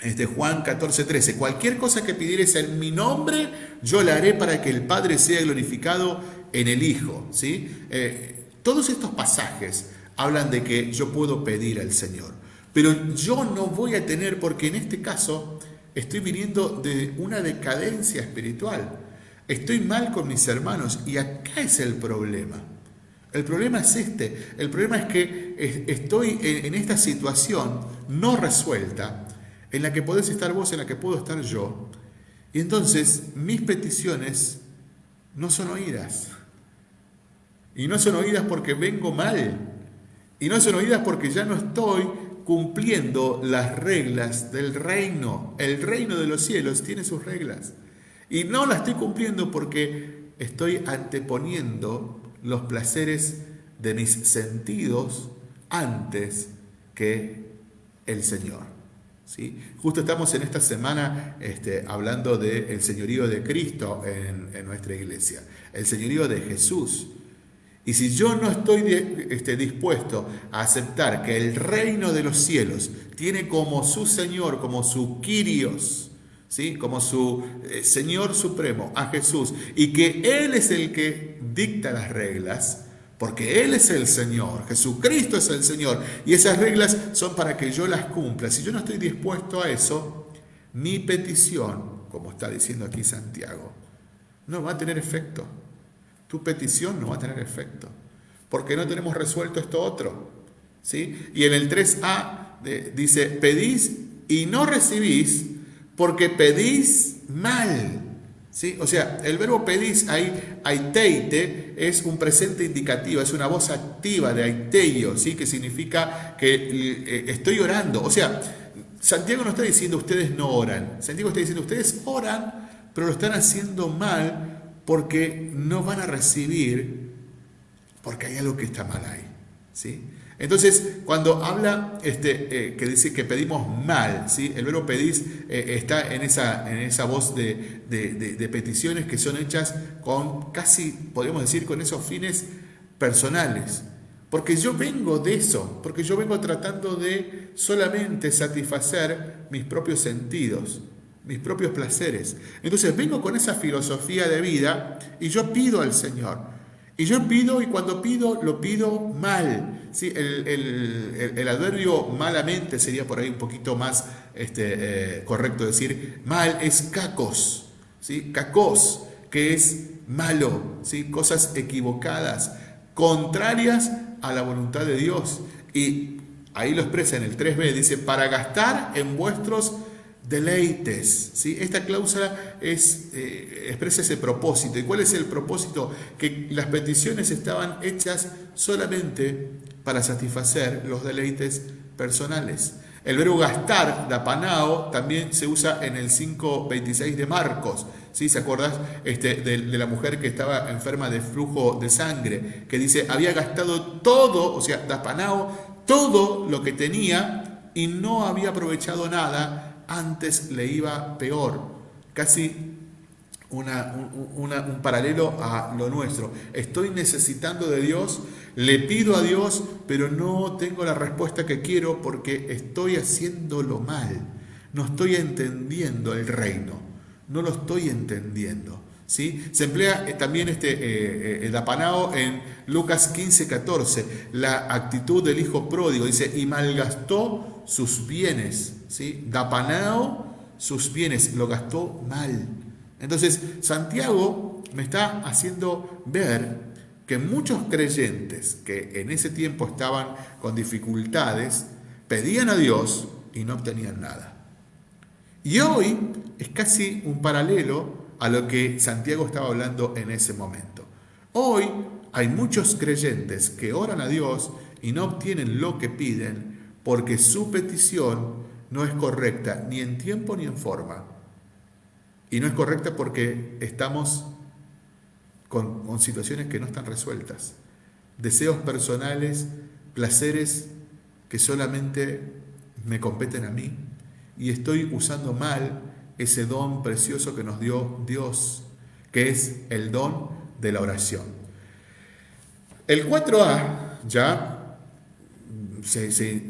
este Juan 14, 13, cualquier cosa que pidieres en mi nombre, yo la haré para que el Padre sea glorificado en el Hijo. ¿sí? Eh, todos estos pasajes hablan de que yo puedo pedir al Señor, pero yo no voy a tener, porque en este caso estoy viniendo de una decadencia espiritual. Estoy mal con mis hermanos y acá es el problema. El problema es este. El problema es que estoy en esta situación no resuelta en la que podés estar vos, en la que puedo estar yo. Y entonces mis peticiones no son oídas. Y no son oídas porque vengo mal. Y no son oídas porque ya no estoy cumpliendo las reglas del reino. El reino de los cielos tiene sus reglas. Y no las estoy cumpliendo porque estoy anteponiendo los placeres de mis sentidos antes que el Señor. Justo estamos en esta semana este, hablando del señorío de Cristo en, nuestra iglesia, el señorío de Jesús. Y si yo no estoy este, dispuesto a aceptar que el reino de los cielos tiene como su Señor, como su Kyrios, ¿sí? como su eh, Señor Supremo, a Jesús, y que Él es el que dicta las reglas, porque Él es el Señor, Jesucristo es el Señor, y esas reglas son para que yo las cumpla. Si yo no estoy dispuesto a eso, mi petición, como está diciendo aquí Santiago, no va a tener efecto. Tu petición no va a tener efecto, porque no tenemos resuelto esto otro. ¿sí? Y en el 3a dice, pedís y no recibís porque pedís mal. ¿Sí? O sea, el verbo pedís, ahí, aiteite, es un presente indicativo, es una voz activa de aiteio, ¿sí? que significa que eh, estoy orando. O sea, Santiago no está diciendo ustedes no oran, Santiago está diciendo ustedes oran, pero lo están haciendo mal porque no van a recibir, porque hay algo que está mal ahí. ¿sí? Entonces, cuando habla, este, eh, que dice que pedimos mal, ¿sí? el verbo pedís eh, está en esa, en esa voz de, de, peticiones que son hechas con casi, podríamos decir, con esos fines personales. Porque yo vengo de eso, porque yo vengo tratando de solamente satisfacer mis propios sentidos, mis propios placeres. Entonces vengo con esa filosofía de vida y yo pido al Señor. Y yo pido, y cuando pido, lo pido mal. ¿sí? El, adverbio malamente sería por ahí un poquito más este, eh, correcto decir mal, es cacos, ¿sí? cacos, que es malo, ¿sí? cosas equivocadas, contrarias a la voluntad de Dios. Y ahí lo expresa en el 3b, dice, para gastar en vuestros deleites. ¿sí? Esta cláusula es, eh, expresa ese propósito. ¿Y cuál es el propósito? Que las peticiones estaban hechas solamente para satisfacer los deleites personales. El verbo gastar, dapanao, también se usa en el 5.26 de Marcos. ¿Sí? ¿Se acuerdas este, de, de, la mujer que estaba enferma de flujo de sangre? Que dice, había gastado todo, o sea, dapanao, todo lo que tenía y no había aprovechado nada antes le iba peor. Casi un paralelo a lo nuestro. Estoy necesitando de Dios, le pido a Dios, pero no tengo la respuesta que quiero porque estoy haciéndolo mal. No estoy entendiendo el reino. No lo estoy entendiendo. ¿Sí? Se emplea eh, también este eh, eh, el apanao en Lucas 15, 14, la actitud del hijo pródigo, dice, y malgastó sus bienes, ¿sí? Dapanao sus bienes, lo gastó mal. Entonces, Santiago me está haciendo ver que muchos creyentes que en ese tiempo estaban con dificultades, pedían a Dios y no obtenían nada. Y hoy es casi un paralelo a lo que Santiago estaba hablando en ese momento. Hoy hay muchos creyentes que oran a Dios y no obtienen lo que piden porque su petición no es correcta ni en tiempo ni en forma. Y no es correcta porque estamos con, situaciones que no están resueltas. Deseos personales, placeres que solamente me competen a mí. Y estoy usando mal ese don precioso que nos dio Dios, que es el don de la oración. El 4A ya se,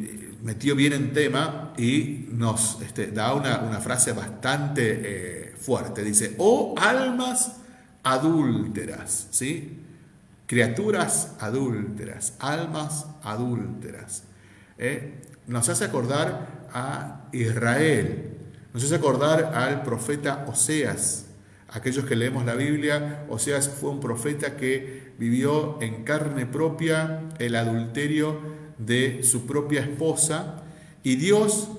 metió bien en tema y nos este, da una, frase bastante eh, fuerte. Dice, oh almas adúlteras, ¿sí? Criaturas adúlteras, almas adúlteras. ¿eh? Nos hace acordar a Israel, nos hace acordar al profeta Oseas. Aquellos que leemos la Biblia, Oseas fue un profeta que vivió en carne propia el adulterio de su propia esposa y Dios,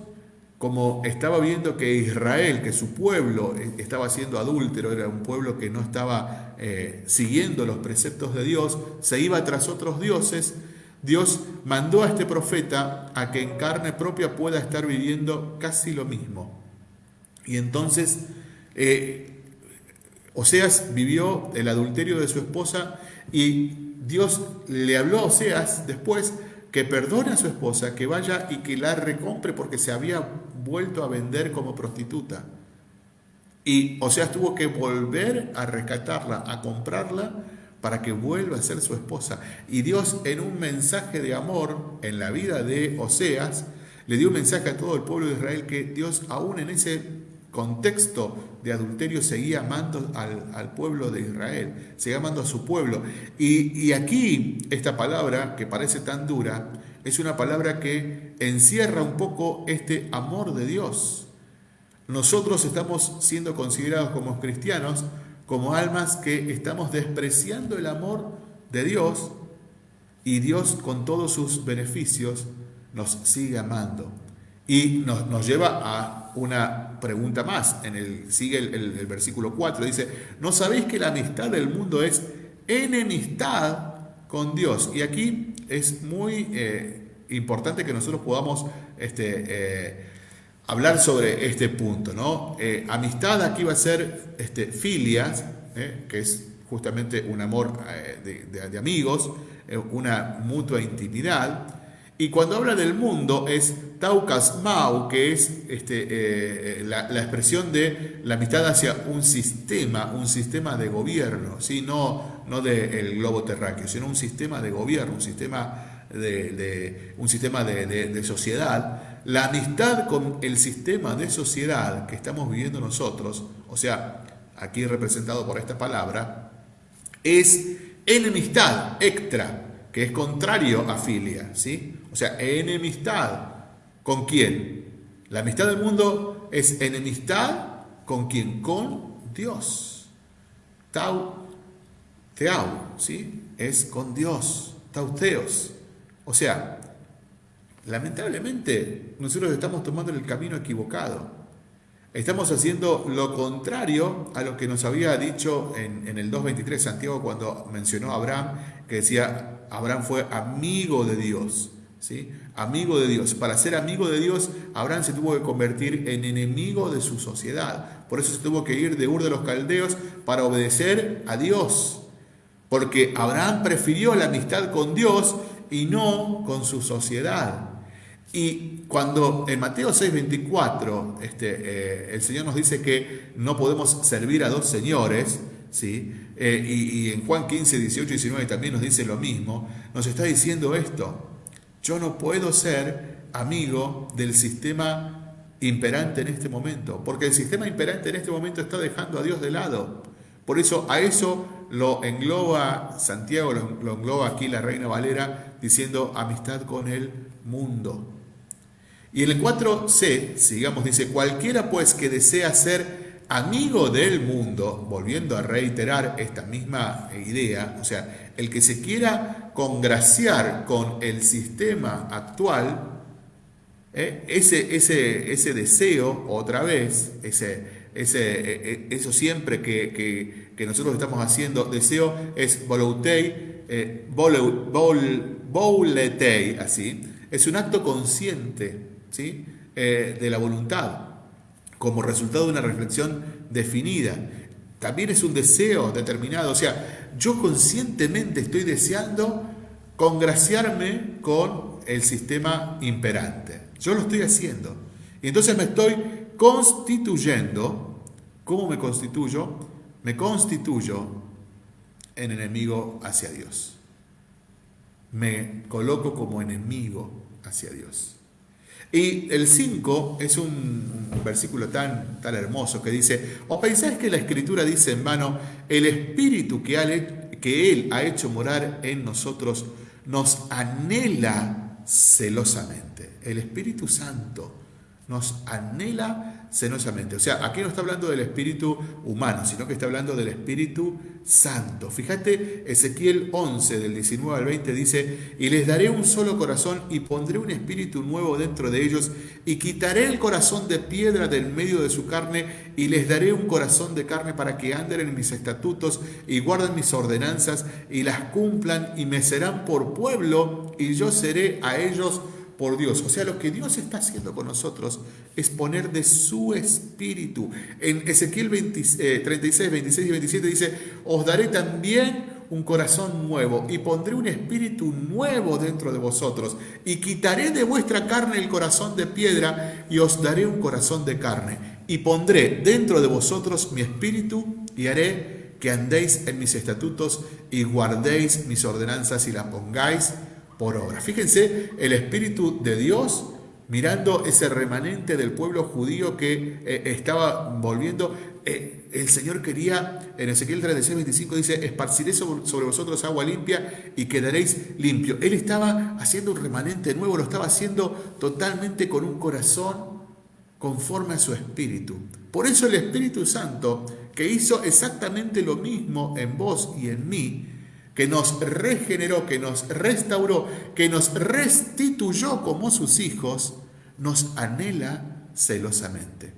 como estaba viendo que Israel, que su pueblo eh, estaba siendo adúltero, era un pueblo que no estaba eh, siguiendo los preceptos de Dios, se iba tras otros dioses, Dios mandó a este profeta a que en carne propia pueda estar viviendo casi lo mismo. Y entonces, eh, Oseas vivió el adulterio de su esposa y Dios le habló a Oseas después que perdone a su esposa, que vaya y que la recompre porque se había vuelto a vender como prostituta. Y o sea, tuvo que volver a rescatarla, a comprarla para que vuelva a ser su esposa. Y Dios en un mensaje de amor en la vida de Oseas, le dio un mensaje a todo el pueblo de Israel que Dios aún en ese contexto de adulterio seguía amando al, pueblo de Israel, seguía amando a su pueblo. Y, y aquí esta palabra, que parece tan dura, es una palabra que encierra un poco este amor de Dios. Nosotros estamos siendo considerados como cristianos, como almas que estamos despreciando el amor de Dios y Dios con todos sus beneficios nos sigue amando. Y nos, lleva a una pregunta más. En el, sigue el, versículo 4. Dice, ¿no sabéis que la amistad del mundo es enemistad con Dios? Y aquí es muy eh, importante que nosotros podamos este, eh, hablar sobre este punto. ¿no? Eh, amistad aquí va a ser este, filias, que es justamente un amor de amigos, una mutua intimidad. Y cuando habla del mundo es Taucas Mau, que es este, eh, eh, la, expresión de la amistad hacia un sistema, un sistema de gobierno, ¿sí? no, no del globo terráqueo, sino un sistema de gobierno, un sistema de, un sistema de, sociedad. La amistad con el sistema de sociedad que estamos viviendo nosotros, o sea, aquí representado por esta palabra, es enemistad, extra, que es contrario a filia, ¿sí? Sea, enemistad. ¿Con quién? La amistad del mundo es enemistad con quién? Con Dios. Tau, teau, ¿sí? Es con Dios. Tauteos. O sea, lamentablemente nosotros estamos tomando el camino equivocado. Estamos haciendo lo contrario a lo que nos había dicho en, en el 2.23 Santiago cuando mencionó a Abraham, que decía, Abraham fue amigo de Dios. ¿Sí? Amigo de Dios. Para ser amigo de Dios, Abraham se tuvo que convertir en enemigo de su sociedad. Por eso se tuvo que ir de Ur de los Caldeos para obedecer a Dios. Porque Abraham prefirió la amistad con Dios y no con su sociedad. Y cuando en Mateo 6:24 este, eh, el Señor nos dice que no podemos servir a dos señores, ¿sí? Eh, y, y, en Juan 15, 18 y 19 también nos dice lo mismo, nos está diciendo esto. Yo no puedo ser amigo del sistema imperante en este momento, porque el sistema imperante en este momento está dejando a Dios de lado. Por eso a eso lo engloba Santiago, lo, engloba aquí la Reina Valera, diciendo amistad con el mundo. Y en el 4c, sigamos, dice, cualquiera pues que desea ser amigo del mundo, volviendo a reiterar esta misma idea, o sea, el que se quiera congraciar con el sistema actual, ¿eh? ese, ese, ese, deseo, otra vez, ese, ese, e, e, eso siempre que, nosotros estamos haciendo, deseo es voluntei, eh, así, es un acto consciente ¿sí? Eh, de la voluntad, como resultado de una reflexión definida. También es un deseo determinado, o sea, yo conscientemente estoy deseando congraciarme con el sistema imperante. Yo lo estoy haciendo. Y entonces me estoy constituyendo. ¿Cómo me constituyo? Me constituyo en enemigo hacia Dios. Me coloco como enemigo hacia Dios. Y el 5 es un, versículo tan, tan hermoso que dice, ¿o pensáis que la escritura dice en vano, el espíritu que, que Él ha hecho morar en nosotros nos anhela celosamente? El Espíritu Santo nos anhela O sea, aquí no está hablando del espíritu humano, sino que está hablando del Espíritu Santo. Fíjate, Ezequiel 11, del 19 al 20 dice, y les daré un solo corazón y pondré un espíritu nuevo dentro de ellos y quitaré el corazón de piedra del medio de su carne y les daré un corazón de carne para que anden en mis estatutos y guarden mis ordenanzas y las cumplan y me serán por pueblo y yo seré a ellos por Dios. O sea, lo que Dios está haciendo con nosotros es poner de su espíritu. En Ezequiel 36, 26 y 27 dice, os daré también un corazón nuevo y pondré un espíritu nuevo dentro de vosotros y quitaré de vuestra carne el corazón de piedra y os daré un corazón de carne y pondré dentro de vosotros mi espíritu y haré que andéis en mis estatutos y guardéis mis ordenanzas y las pongáis por obra. Fíjense el Espíritu de Dios mirando ese remanente del pueblo judío que eh, estaba volviendo. Eh, el Señor quería, en Ezequiel 36, 25 dice, esparciré sobre, vosotros agua limpia y quedaréis limpio. Él estaba haciendo un remanente nuevo, lo estaba haciendo totalmente con un corazón conforme a su espíritu. Por eso el Espíritu Santo, que hizo exactamente lo mismo en vos y en mí, que nos regeneró, que nos restauró, que nos restituyó como sus hijos, nos anhela celosamente.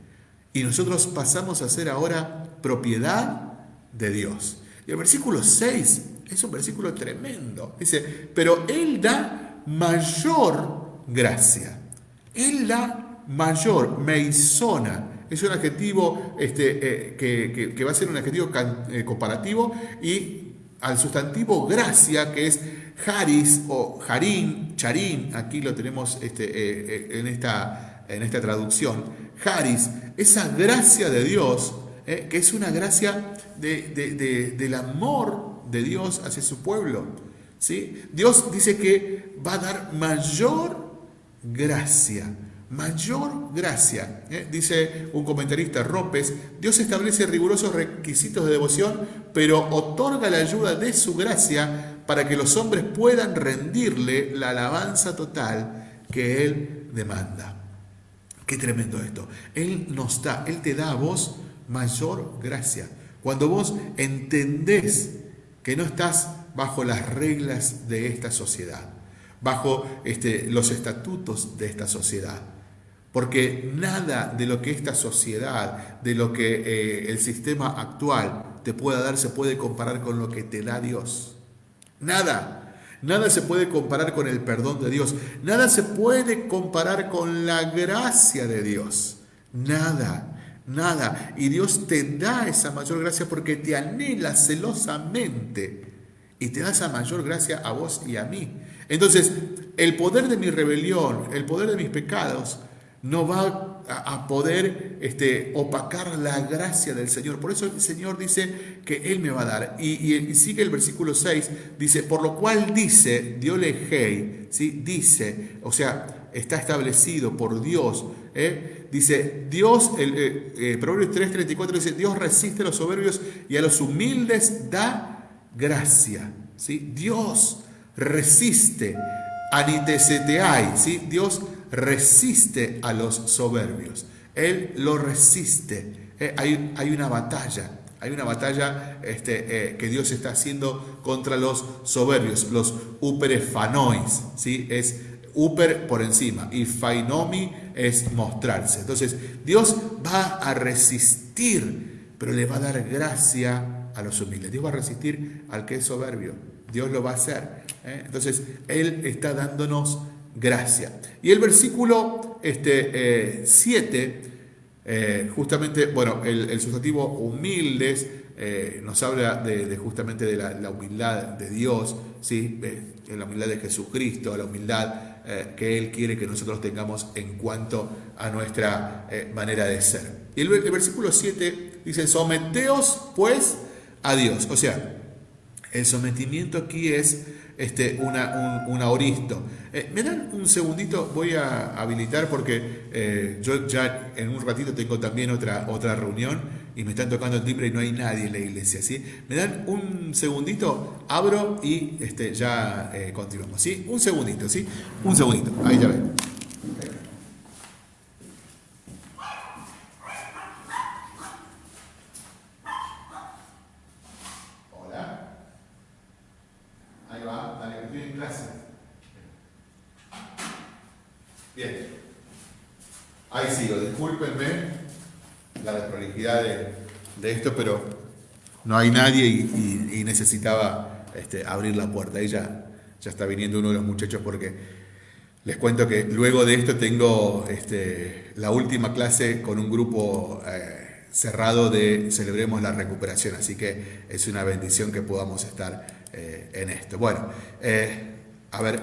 Y nosotros pasamos a ser ahora propiedad de Dios. Y el versículo 6 es un versículo tremendo. Dice, pero Él da mayor gracia. Él da mayor, meisona. Es un adjetivo este, eh, que, va a ser un adjetivo eh, comparativo y al sustantivo gracia, que es haris o harim, charim, aquí lo tenemos este, eh, en, esta, en esta traducción, haris, esa gracia de Dios, que es una gracia del amor de Dios hacia su pueblo. ¿sí? Dios dice que va a dar mayor gracia mayor gracia. ¿eh? Dice un comentarista, Ropes, Dios establece rigurosos requisitos de devoción, pero otorga la ayuda de su gracia para que los hombres puedan rendirle la alabanza total que Él demanda. Qué tremendo esto. Él nos da, Él te da a vos mayor gracia. Cuando vos entendés que no estás bajo las reglas de esta sociedad, bajo este, los estatutos de esta sociedad, porque nada de lo que esta sociedad, de lo que eh, el sistema actual te pueda dar, se puede comparar con lo que te da Dios. Nada. Nada se puede comparar con el perdón de Dios. Nada se puede comparar con la gracia de Dios. Nada. Nada. Y Dios te da esa mayor gracia porque te anhela celosamente. Y te da esa mayor gracia a vos y a mí. Entonces, el poder de mi rebelión, el poder de mis pecados, no va a poder este, opacar la gracia del Señor. Por eso el Señor dice que Él me va a dar. Y, sigue el versículo 6, dice, por lo cual dice, Diole ¿sí? dice, o sea, está establecido por Dios. ¿eh? Dice, Dios, el, eh, eh Proverbios 3:34 dice, Dios resiste a los soberbios y a los humildes da gracia. ¿sí? Dios resiste, aniteseteai, ¿sí? Dios resiste a los soberbios. Él lo resiste. Eh, hay, hay, una batalla. Hay una batalla este, eh, que Dios está haciendo contra los soberbios, los uperefanois. ¿sí? Es uper por encima y fainomi es mostrarse. Entonces, Dios va a resistir, pero le va a dar gracia a los humildes. Dios va a resistir al que es soberbio. Dios lo va a hacer. ¿eh? Entonces, Él está dándonos gracia. Y el versículo 7, este, eh, justamente, bueno, el, sustantivo humildes eh, nos habla de, justamente de la, humildad de Dios, ¿sí? la humildad de Jesucristo, la humildad eh, que Él quiere que nosotros tengamos en cuanto a nuestra manera de ser. Y el, el versículo 7 dice, someteos pues a Dios. O sea, el sometimiento aquí es este, una, un, auristo. Eh, ¿Me dan un segundito? Voy a habilitar porque eh, yo ya en un ratito tengo también otra, otra reunión y me están tocando el timbre y no hay nadie en la iglesia. ¿sí? ¿Me dan un segundito? Abro y este, ya eh, continuamos. ¿sí? Un segundito, ¿sí? Un segundito. Ahí ya ven. De, esto, pero no hay nadie y, necesitaba este, abrir la puerta. Ahí ya, está viniendo uno de los muchachos porque les cuento que luego de esto tengo este, la última clase con un grupo eh, cerrado de Celebremos la Recuperación, así que es una bendición que podamos estar eh, en esto. Bueno, eh, a ver,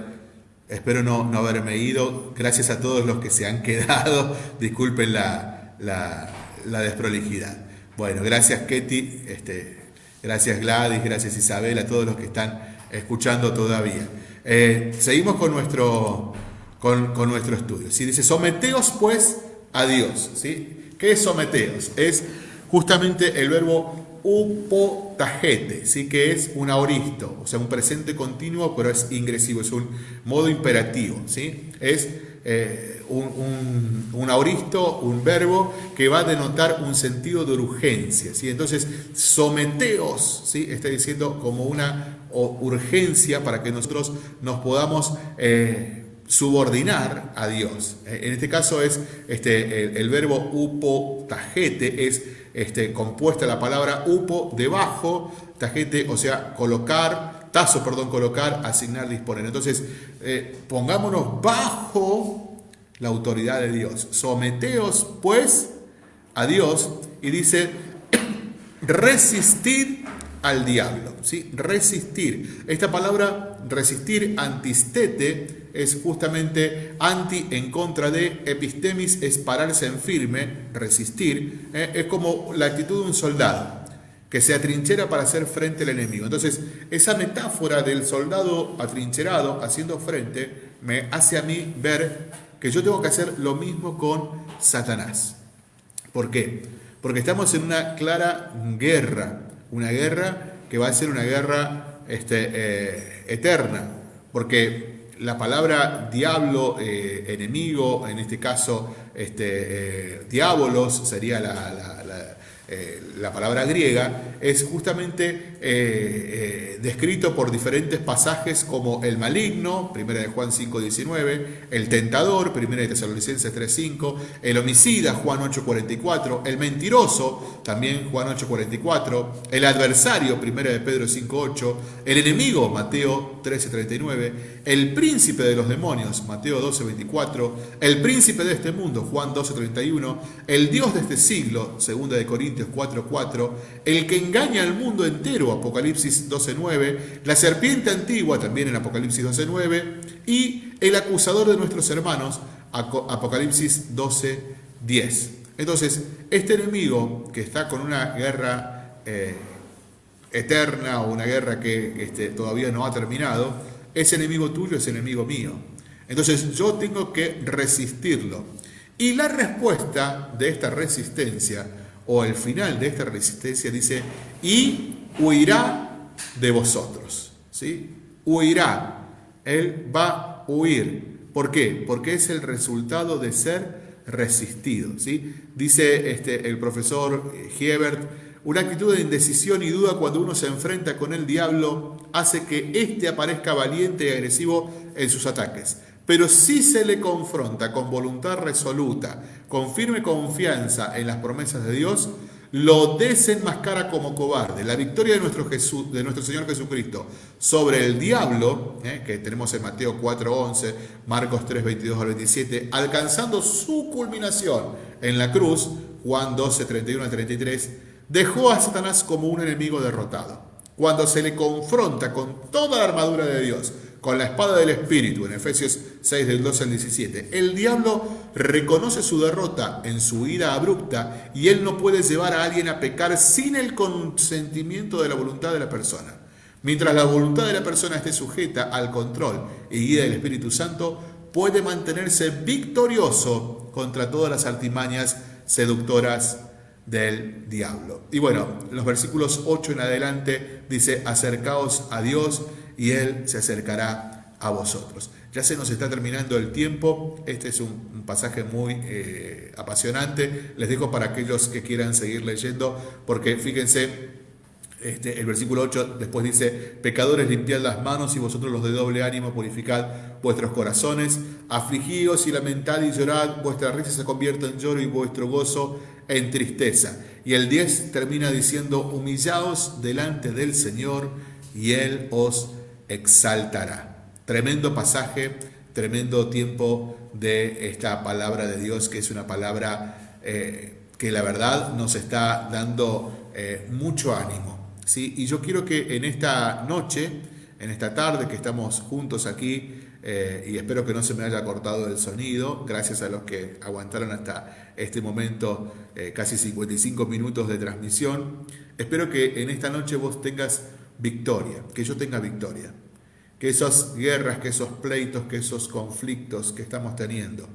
espero no, no, haberme ido. Gracias a todos los que se han quedado. Disculpen la, la desprolijidad. Bueno, gracias Ketty, este, gracias Gladys, gracias Isabel, a todos los que están escuchando todavía. Eh, seguimos con nuestro, con, nuestro estudio. Si dice, someteos pues a Dios. ¿sí? ¿Qué es someteos? Es justamente el verbo upotajete, ¿sí? que es un aoristo, o sea, un presente continuo, pero es ingresivo, es un modo imperativo. ¿sí? Es eh, un, un, auristo, un verbo que va a denotar un sentido de urgencia. ¿sí? Entonces, someteos, ¿sí? está diciendo como una urgencia para que nosotros nos podamos eh, subordinar a Dios. En este caso es este, el, verbo upo tajete, es este, compuesta la palabra upo debajo, tajete, o sea, colocar, tazo, perdón, colocar, asignar, disponer. Entonces, eh, pongámonos bajo la autoridad de Dios. Someteos, pues, a Dios y dice, resistir al diablo. ¿sí? Resistir. Esta palabra resistir, antistete, es justamente anti en contra de, epistemis es pararse en firme, resistir, ¿eh? es como la actitud de un soldado que se atrinchera para hacer frente al enemigo. Entonces, esa metáfora del soldado atrincherado haciendo frente me hace a mí ver que yo tengo que hacer lo mismo con Satanás. ¿Por qué? Porque estamos en una clara guerra, una guerra que va a ser una guerra este, eh, eterna, porque la palabra diablo, eh, enemigo, en este caso este, eh, diabolos sería la, la palabra griega, es justamente eh, eh, descrito por diferentes pasajes como el maligno, 1 de Juan 5.19, el tentador, 1 de Tesalonicenses 3.5, el homicida, Juan 8.44, el mentiroso, también Juan 8.44, el adversario, 1 de Pedro 5.8, el enemigo, Mateo 13.39, el príncipe de los demonios, Mateo 12.24, el príncipe de este mundo, Juan 12.31, el Dios de este siglo, 2 de Corintios 4.4, el que engaña al mundo entero, Apocalipsis 12.9, la serpiente antigua también en Apocalipsis 12.9 y el acusador de nuestros hermanos, Apocalipsis 12.10. Entonces, este enemigo que está con una guerra eh, eterna o una guerra que este, todavía no ha terminado, ese enemigo tuyo es enemigo mío. Entonces yo tengo que resistirlo. Y la respuesta de esta resistencia, o el final de esta resistencia, dice, y huirá de vosotros. ¿sí? Huirá. Él va a huir. ¿Por qué? Porque es el resultado de ser resistido. ¿sí? Dice este, el profesor Hebert, una actitud de indecisión y duda cuando uno se enfrenta con el diablo hace que éste aparezca valiente y agresivo en sus ataques. Pero si se le confronta con voluntad resoluta, con firme confianza en las promesas de Dios, lo desenmascara como cobarde. La victoria de nuestro, Jesús, de nuestro Señor Jesucristo sobre el diablo, eh, que tenemos en Mateo 4:11, Marcos 3:22 al 27, alcanzando su culminación en la cruz, Juan 12:31 al 33, dejó a Satanás como un enemigo derrotado. Cuando se le confronta con toda la armadura de Dios, con la espada del Espíritu, en Efesios 6 del 12 al 17. El diablo reconoce su derrota en su ira abrupta y él no puede llevar a alguien a pecar sin el consentimiento de la voluntad de la persona. Mientras la voluntad de la persona esté sujeta al control y guía del Espíritu Santo, puede mantenerse victorioso contra todas las artimañas seductoras del diablo. Y bueno, los versículos 8 en adelante dice, acercaos a Dios y Él se acercará a vosotros. Ya se nos está terminando el tiempo, este es un, pasaje muy eh, apasionante, les dejo para aquellos que quieran seguir leyendo, porque fíjense, este, el versículo 8 después dice, pecadores limpiad las manos y vosotros los de doble ánimo purificad vuestros corazones, afligíos y lamentad y llorad, vuestra risa se convierte en lloro y vuestro gozo en tristeza. Y el 10 termina diciendo, humillaos delante del Señor y Él os exaltará. Tremendo pasaje, tremendo tiempo de esta palabra de Dios, que es una palabra eh, que la verdad nos está dando eh, mucho ánimo. ¿sí? Y yo quiero que en esta noche, en esta tarde que estamos juntos aquí, eh, y espero que no se me haya cortado el sonido, gracias a los que aguantaron hasta este momento casi 55 minutos de transmisión. Espero que en esta noche vos tengas victoria, que yo tenga victoria. Que esas guerras, que esos pleitos, que esos conflictos que estamos teniendo,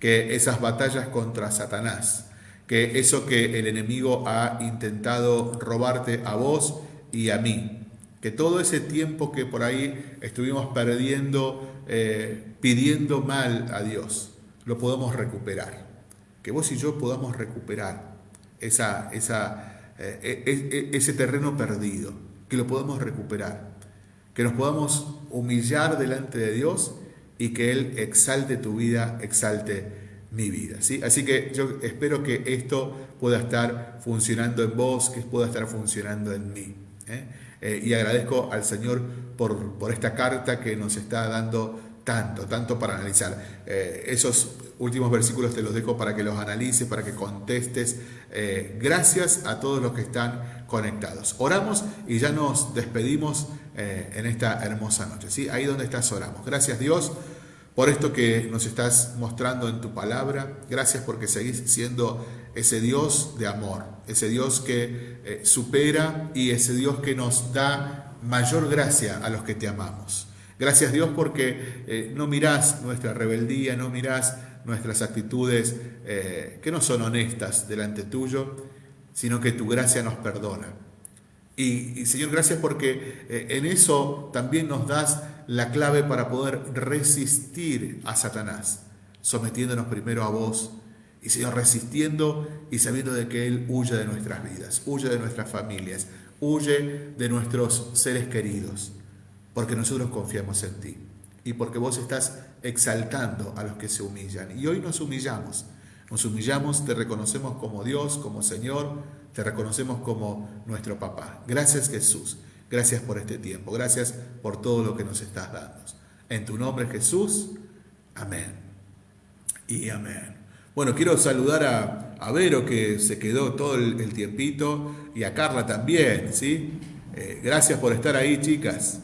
que esas batallas contra Satanás, que eso que el enemigo ha intentado robarte a vos y a mí, que todo ese tiempo que por ahí estuvimos perdiendo, eh, pidiendo mal a Dios, lo podamos recuperar. Que vos y yo podamos recuperar eh, e, e, ese terreno perdido que lo podamos recuperar, que nos podamos humillar delante de Dios y que Él exalte tu vida, exalte mi vida. ¿sí? Así que yo espero que esto pueda estar funcionando en vos, que pueda estar funcionando en mí. ¿eh? Eh, y agradezco al Señor por, por, esta carta que nos está dando tanto, tanto para analizar. Eh, esos últimos versículos te los dejo para que los analices, para que contestes. gracias a todos los que están conectados. Oramos y ya nos despedimos en esta hermosa noche. ¿sí? Ahí donde estás oramos. Gracias Dios por esto que nos estás mostrando en tu palabra. Gracias porque seguís siendo ese Dios de amor, ese Dios que eh, supera y ese Dios que nos da mayor gracia a los que te amamos. Gracias Dios porque eh, no mirás nuestra rebeldía, no mirás nuestras actitudes eh, que no son honestas delante tuyo, sino que tu gracia nos perdona. Y, Señor, gracias porque eh, en eso también nos das la clave para poder resistir a Satanás, sometiéndonos primero a vos y Señor, resistiendo y sabiendo de que Él huye de nuestras vidas, huye de nuestras familias, huye de nuestros seres queridos, porque nosotros confiamos en ti y porque vos estás exaltando a los que se humillan. Y hoy nos humillamos, nos humillamos, te reconocemos como Dios, como Señor, te reconocemos como nuestro papá. Gracias Jesús. Gracias por este tiempo. Gracias por todo lo que nos estás dando. En tu nombre Jesús. Amén. Y amén. Bueno, quiero saludar a, Vero que se quedó todo el, tiempito y a Carla también, ¿sí? Eh, gracias por estar ahí, chicas.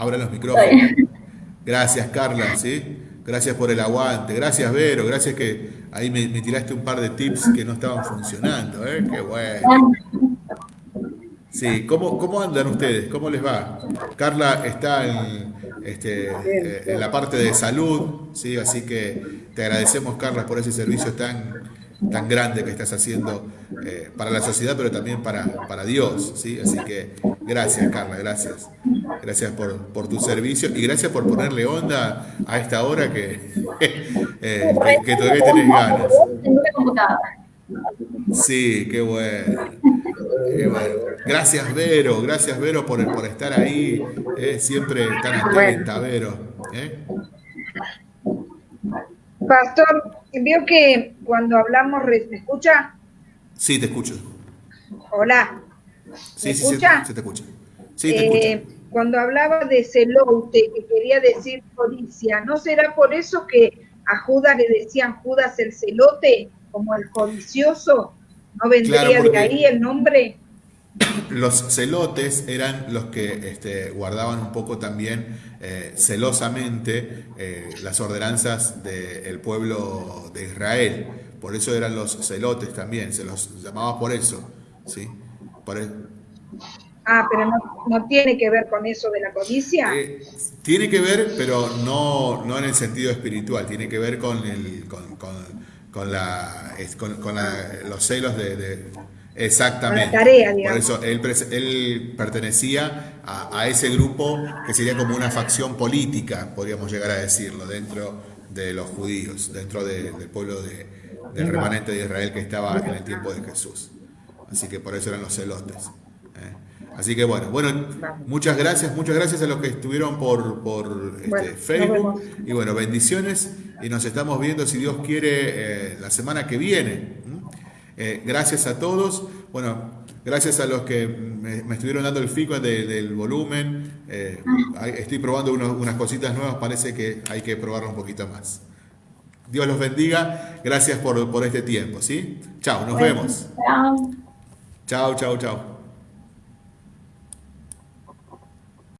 Abra los micrófonos. Gracias, Carla, ¿sí? Gracias por el aguante. Gracias, Vero. Gracias que ahí me, tiraste un par de tips que no estaban funcionando. ¿eh? Qué bueno. Sí, ¿cómo, ¿cómo andan ustedes? ¿Cómo les va? Carla está en, este, eh, en la parte de salud, ¿sí? así que te agradecemos, Carla, por ese servicio tan, tan grande que estás haciendo eh, para la sociedad, pero también para, para Dios. ¿sí? Así que gracias, Carla, gracias. Gracias por, por, tu servicio y gracias por ponerle onda a esta hora que, eh, que, todavía tenés ganas. Sí, qué bueno. Qué bueno. Gracias, Vero. Gracias, Vero, por, por estar ahí. Eh, siempre tan atenta, Vero. Pastor, veo que cuando hablamos, ¿me escucha? Sí, te escucho. Hola. Sí, sí, escucha? Se, te escucha. Sí, te eh, Cuando hablaba de celote, que quería decir codicia, ¿no será por eso que a Judas le decían Judas el celote, como el codicioso? ¿No vendría de ahí el nombre? Los celotes eran los que este, guardaban un poco también eh, celosamente eh, las ordenanzas del pueblo de Israel. Por eso eran los celotes también, se los llamaba por eso. ¿sí? E- ah, pero no, tiene que ver con eso de la codicia. Eh, tiene que ver, pero no, no en el sentido espiritual, tiene que ver con, el, con, con, la, con, los celos de Exactamente. Por eso él, él pertenecía a, ese grupo que sería como una facción política, podríamos llegar a decirlo, dentro de los judíos, dentro del pueblo de, del remanente de Israel que estaba en el tiempo de Jesús. Así que por eso eran los celotes. ¿eh? Así que bueno, bueno, muchas gracias, muchas gracias a los que estuvieron por, por este, Facebook. Y bueno, bendiciones y nos estamos viendo, si Dios quiere, eh, la semana que viene. Eh, gracias a todos. Bueno, gracias a los que me, estuvieron dando el feedback del volumen. Eh, estoy probando unas cositas nuevas, parece que hay que probarlo un poquito más. Dios los bendiga. Gracias por, por este tiempo. ¿sí? Chao, nos vemos. Chao, chao, chao.